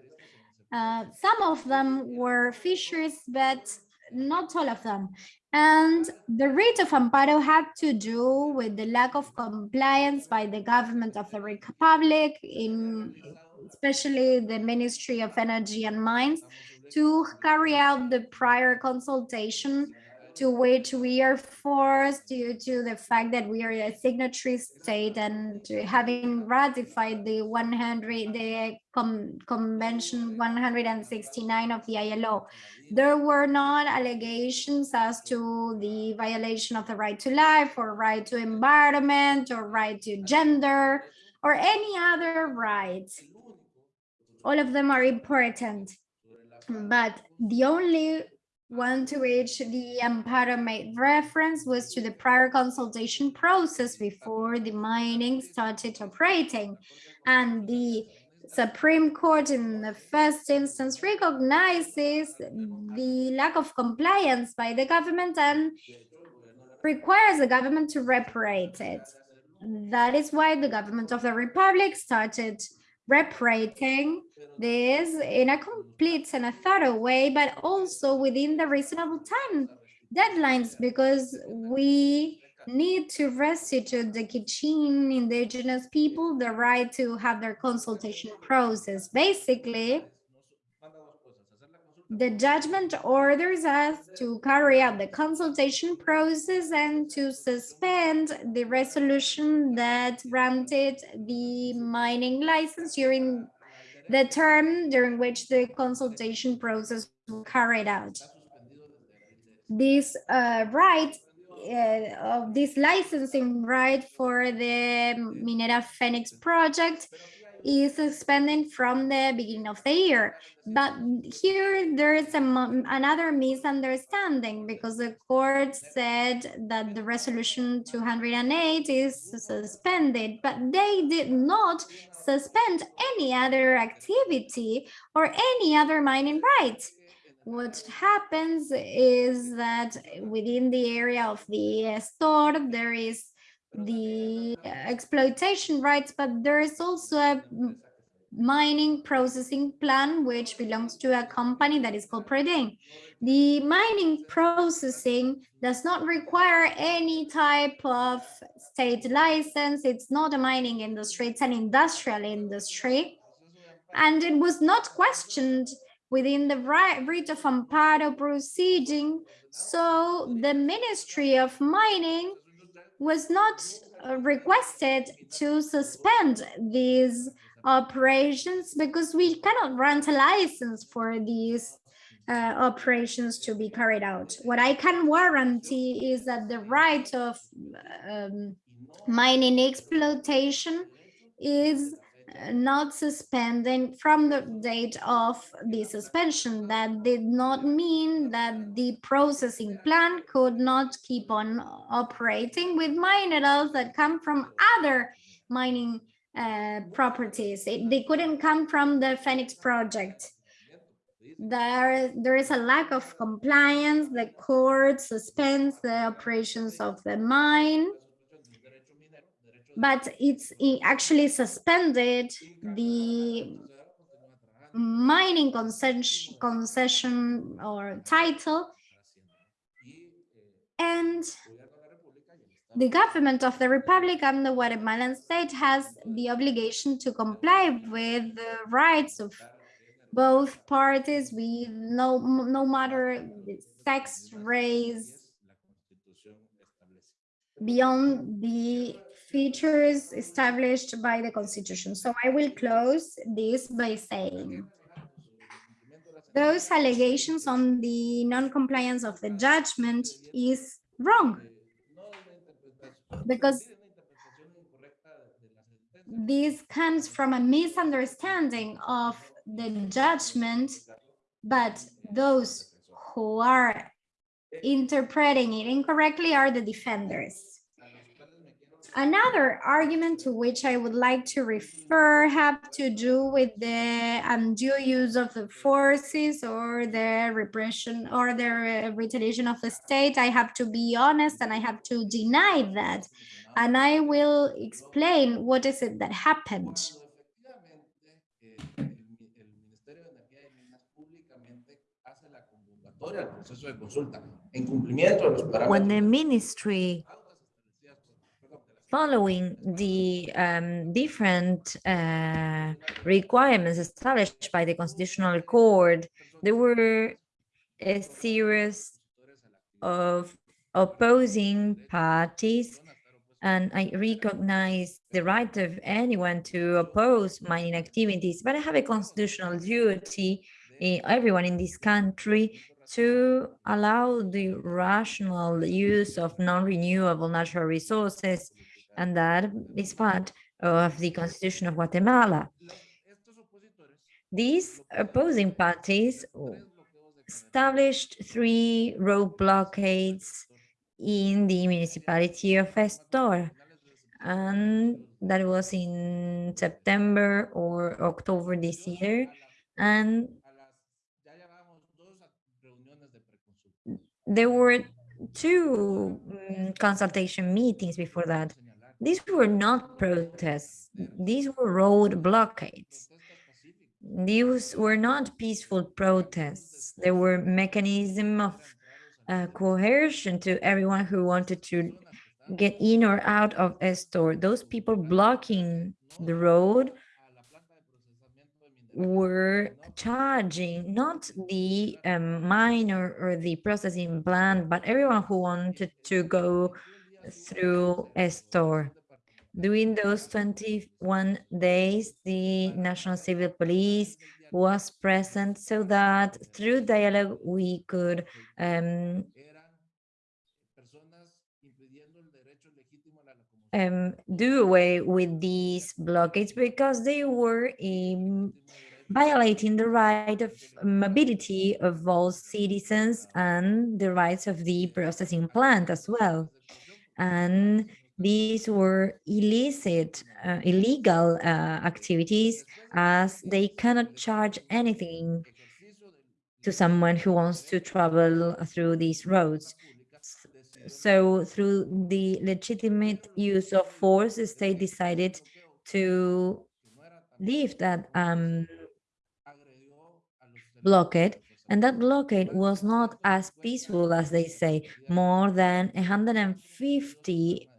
Uh, some of them were fishers, but not all of them. And the writ of amparo had to do with the lack of compliance by the government of the Republic, in especially the Ministry of Energy and Mines, to carry out the prior consultation to which we are forced due to the fact that we are a signatory state and having ratified the 100 the Com convention 169 of the ILO there were not allegations as to the violation of the right to life or right to environment or right to gender or any other rights. All of them are important but the only one to which the Amparo made reference was to the prior consultation process before the mining started operating. And the Supreme Court in the first instance recognizes the lack of compliance by the government and requires the government to reparate it. That is why the government of the Republic started reparating this in a complete and a thorough way, but also within the reasonable time deadlines, because we need to restitute the Q'eqchi' indigenous people the right to have their consultation process. Basically, the judgment orders us to carry out the consultation process and to suspend the resolution that granted the mining license during the term during which the consultation process was carried out. This uh, right uh, of this licensing right for the Minera Fenix project is suspended from the beginning of the year. But here there is a, another misunderstanding because the court said that the resolution 208 is suspended, but they did not suspend any other activity or any other mining rights. What happens is that within the area of El Estor, there is the exploitation rights, but there is also a mining processing plan which belongs to a company that is called Preding. The mining processing does not require any type of state license. It's not a mining industry, it's an industrial industry. And it was not questioned within the right of amparo proceeding. So the Ministry of Mining was not uh, requested to suspend these operations because we cannot grant a license for these uh, operations to be carried out. What I can warranty is that the right of um, mining exploitation is not suspending from the date of the suspension. That did not mean that the processing plant could not keep on operating with minerals that come from other mining uh, properties. It, they couldn't come from the Fenix project. There, there is a lack of compliance. The court suspends the operations of the mine but it's actually suspended the mining concession, concession or title. And the government of the Republic and the Guatemalan state has the obligation to comply with the rights of both parties, we no, no matter sex, race, beyond the features established by the Constitution. So I will close this by saying those allegations on the non-compliance of the judgment is wrong because this comes from a misunderstanding of the judgment, but those who are interpreting it incorrectly are the defenders. Another argument to which I would like to refer have to do with the um, undue use of the forces or the repression or the retaliation of the state. I have to be honest and I have to deny that. And I will explain what is it that happened. When the ministry following the um, different uh, requirements established by the Constitutional Court, there were a series of opposing parties and I recognize the right of anyone to oppose mining activities, but I have a constitutional duty, eh, everyone in this country, to allow the rational use of non-renewable natural resources and that is part of the Constitution of Guatemala. These opposing parties established three road blockades in the municipality of Estor, and that was in September or October this year. And there were two um, consultation meetings before that. These were not protests, these were road blockades. These were not peaceful protests. There were mechanism of uh, coercion to everyone who wanted to get in or out of El Estor. Those people blocking the road were charging not the um, mine or, or the processing plant, but everyone who wanted to go through El Estor. During those 21 days, the National Civil Police was present so that through dialogue we could um, um, do away with these blockades because they were um, violating the right of mobility of all citizens and the rights of the processing plant as well. And these were illicit, uh, illegal uh, activities as they cannot charge anything to someone who wants to travel through these roads. So through the legitimate use of force, the state decided to leave that um, blockade. And that blockade was not as peaceful as they say. More than 150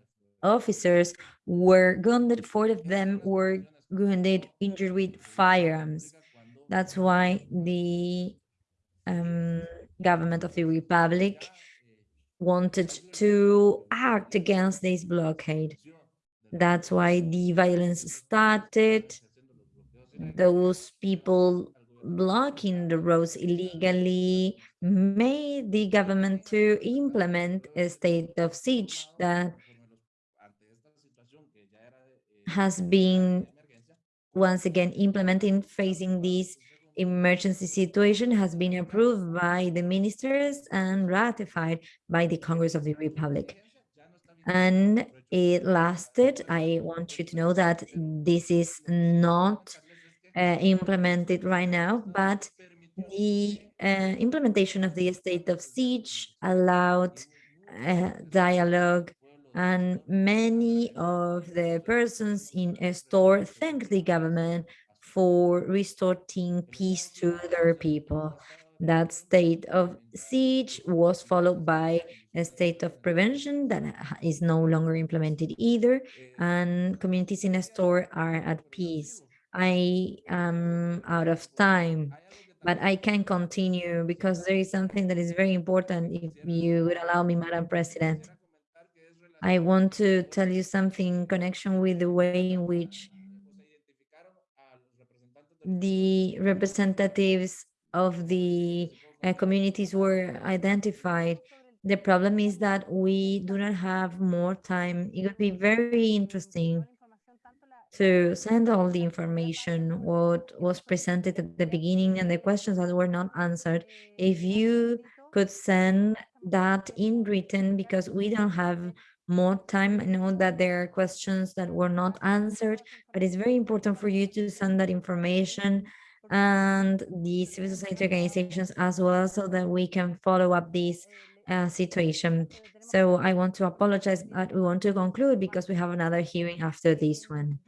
officers were wounded, four of them were wounded, injured with firearms. That's why the um, government of the Republic wanted to act against this blockade. That's why the violence started. Those people blocking the roads illegally made the government to implement a state of siege that has been once again implementing facing this emergency situation has been approved by the ministers and ratified by the Congress of the Republic. And it lasted, I want you to know that this is not uh, implemented right now, but the uh, implementation of the state of siege allowed uh, dialogue and many of the persons in El Estor thanked the government for restoring peace to their people. That state of siege was followed by a state of prevention that is no longer implemented either, and communities in El Estor are at peace. I am out of time, but I can continue because there is something that is very important if you would allow me, Madam President. I want to tell you something in connection with the way in which the representatives of the uh, communities were identified. The problem is that we do not have more time. It would be very interesting to send all the information, what was presented at the beginning and the questions that were not answered. If you could send that in written because we don't have more time. I know that there are questions that were not answered, but it's very important for you to send that information and the civil society organizations as well so that we can follow up this uh, situation. So I want to apologize, but we want to conclude because we have another hearing after this one.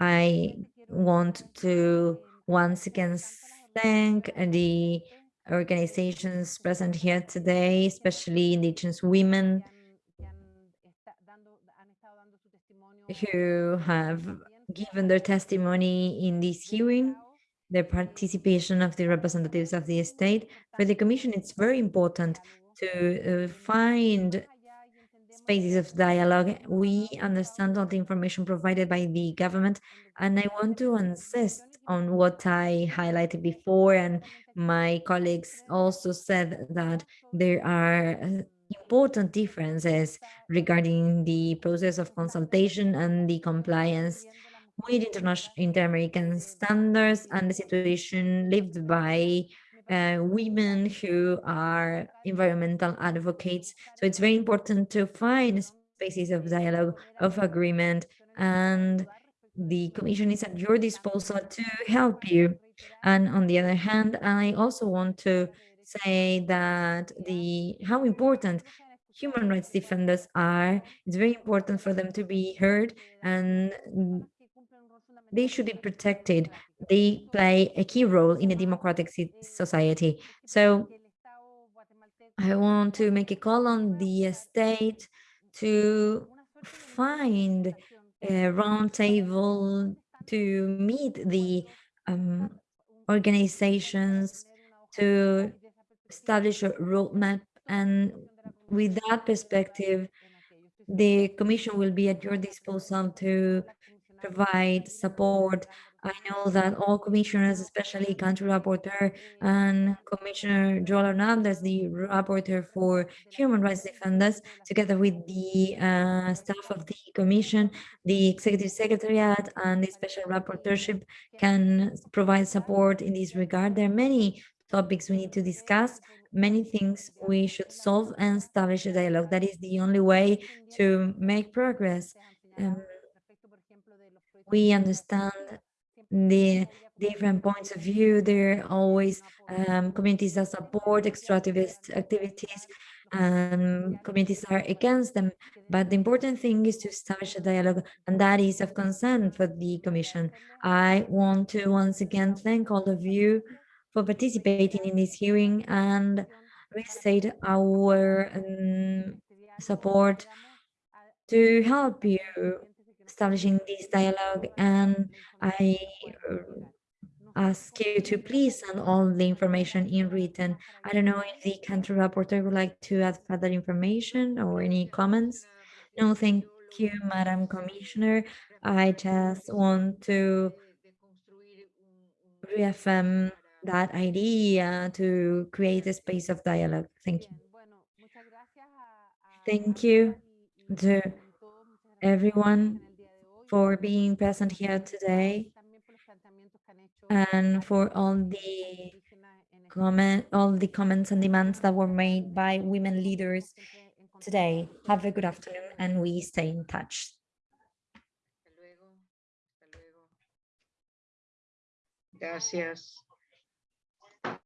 I want to once again thank the organizations present here today, especially Indigenous women, who have given their testimony in this hearing, the participation of the representatives of the state. For the Commission, it's very important to uh, find spaces of dialogue. We understand all the information provided by the government, and I want to insist on what I highlighted before, and my colleagues also said that there are uh, important differences regarding the process of consultation and the compliance with international inter-American standards and the situation lived by uh, women who are environmental advocates. So it's very important to find spaces of dialogue, of agreement, and the Commission is at your disposal to help you. And on the other hand, I also want to say that the how important human rights defenders are. It's very important for them to be heard and they should be protected. They play a key role in a democratic society. So I want to make a call on the state to find a roundtable to meet the um, organizations to establish a roadmap and with that perspective the commission will be at your disposal to provide support I know that all commissioners, especially country rapporteur and Commissioner Joel Hernandez, the rapporteur for human rights defenders, together with the uh, staff of the commission, the executive secretariat and the special rapporteurship can provide support in this regard. There are many topics we need to discuss, many things we should solve and establish a dialogue. That is the only way to make progress. Um, we understand the different points of view. There are always um, communities that support extractivist activities and communities are against them. But the important thing is to establish a dialogue and that is of concern for the Commission. I want to once again thank all of you for participating in this hearing and restate our um, support to help you establishing this dialogue and I uh, ask you to please send all the information in written. I don't know if the country rapporteur would like to add further information or any comments. No, thank you, Madam Commissioner. I just want to reaffirm that idea to create a space of dialogue. Thank you. Thank you to everyone for being present here today and for all the comment, all the comments and demands that were made by women leaders today. Have a good afternoon and we stay in touch. Gracias.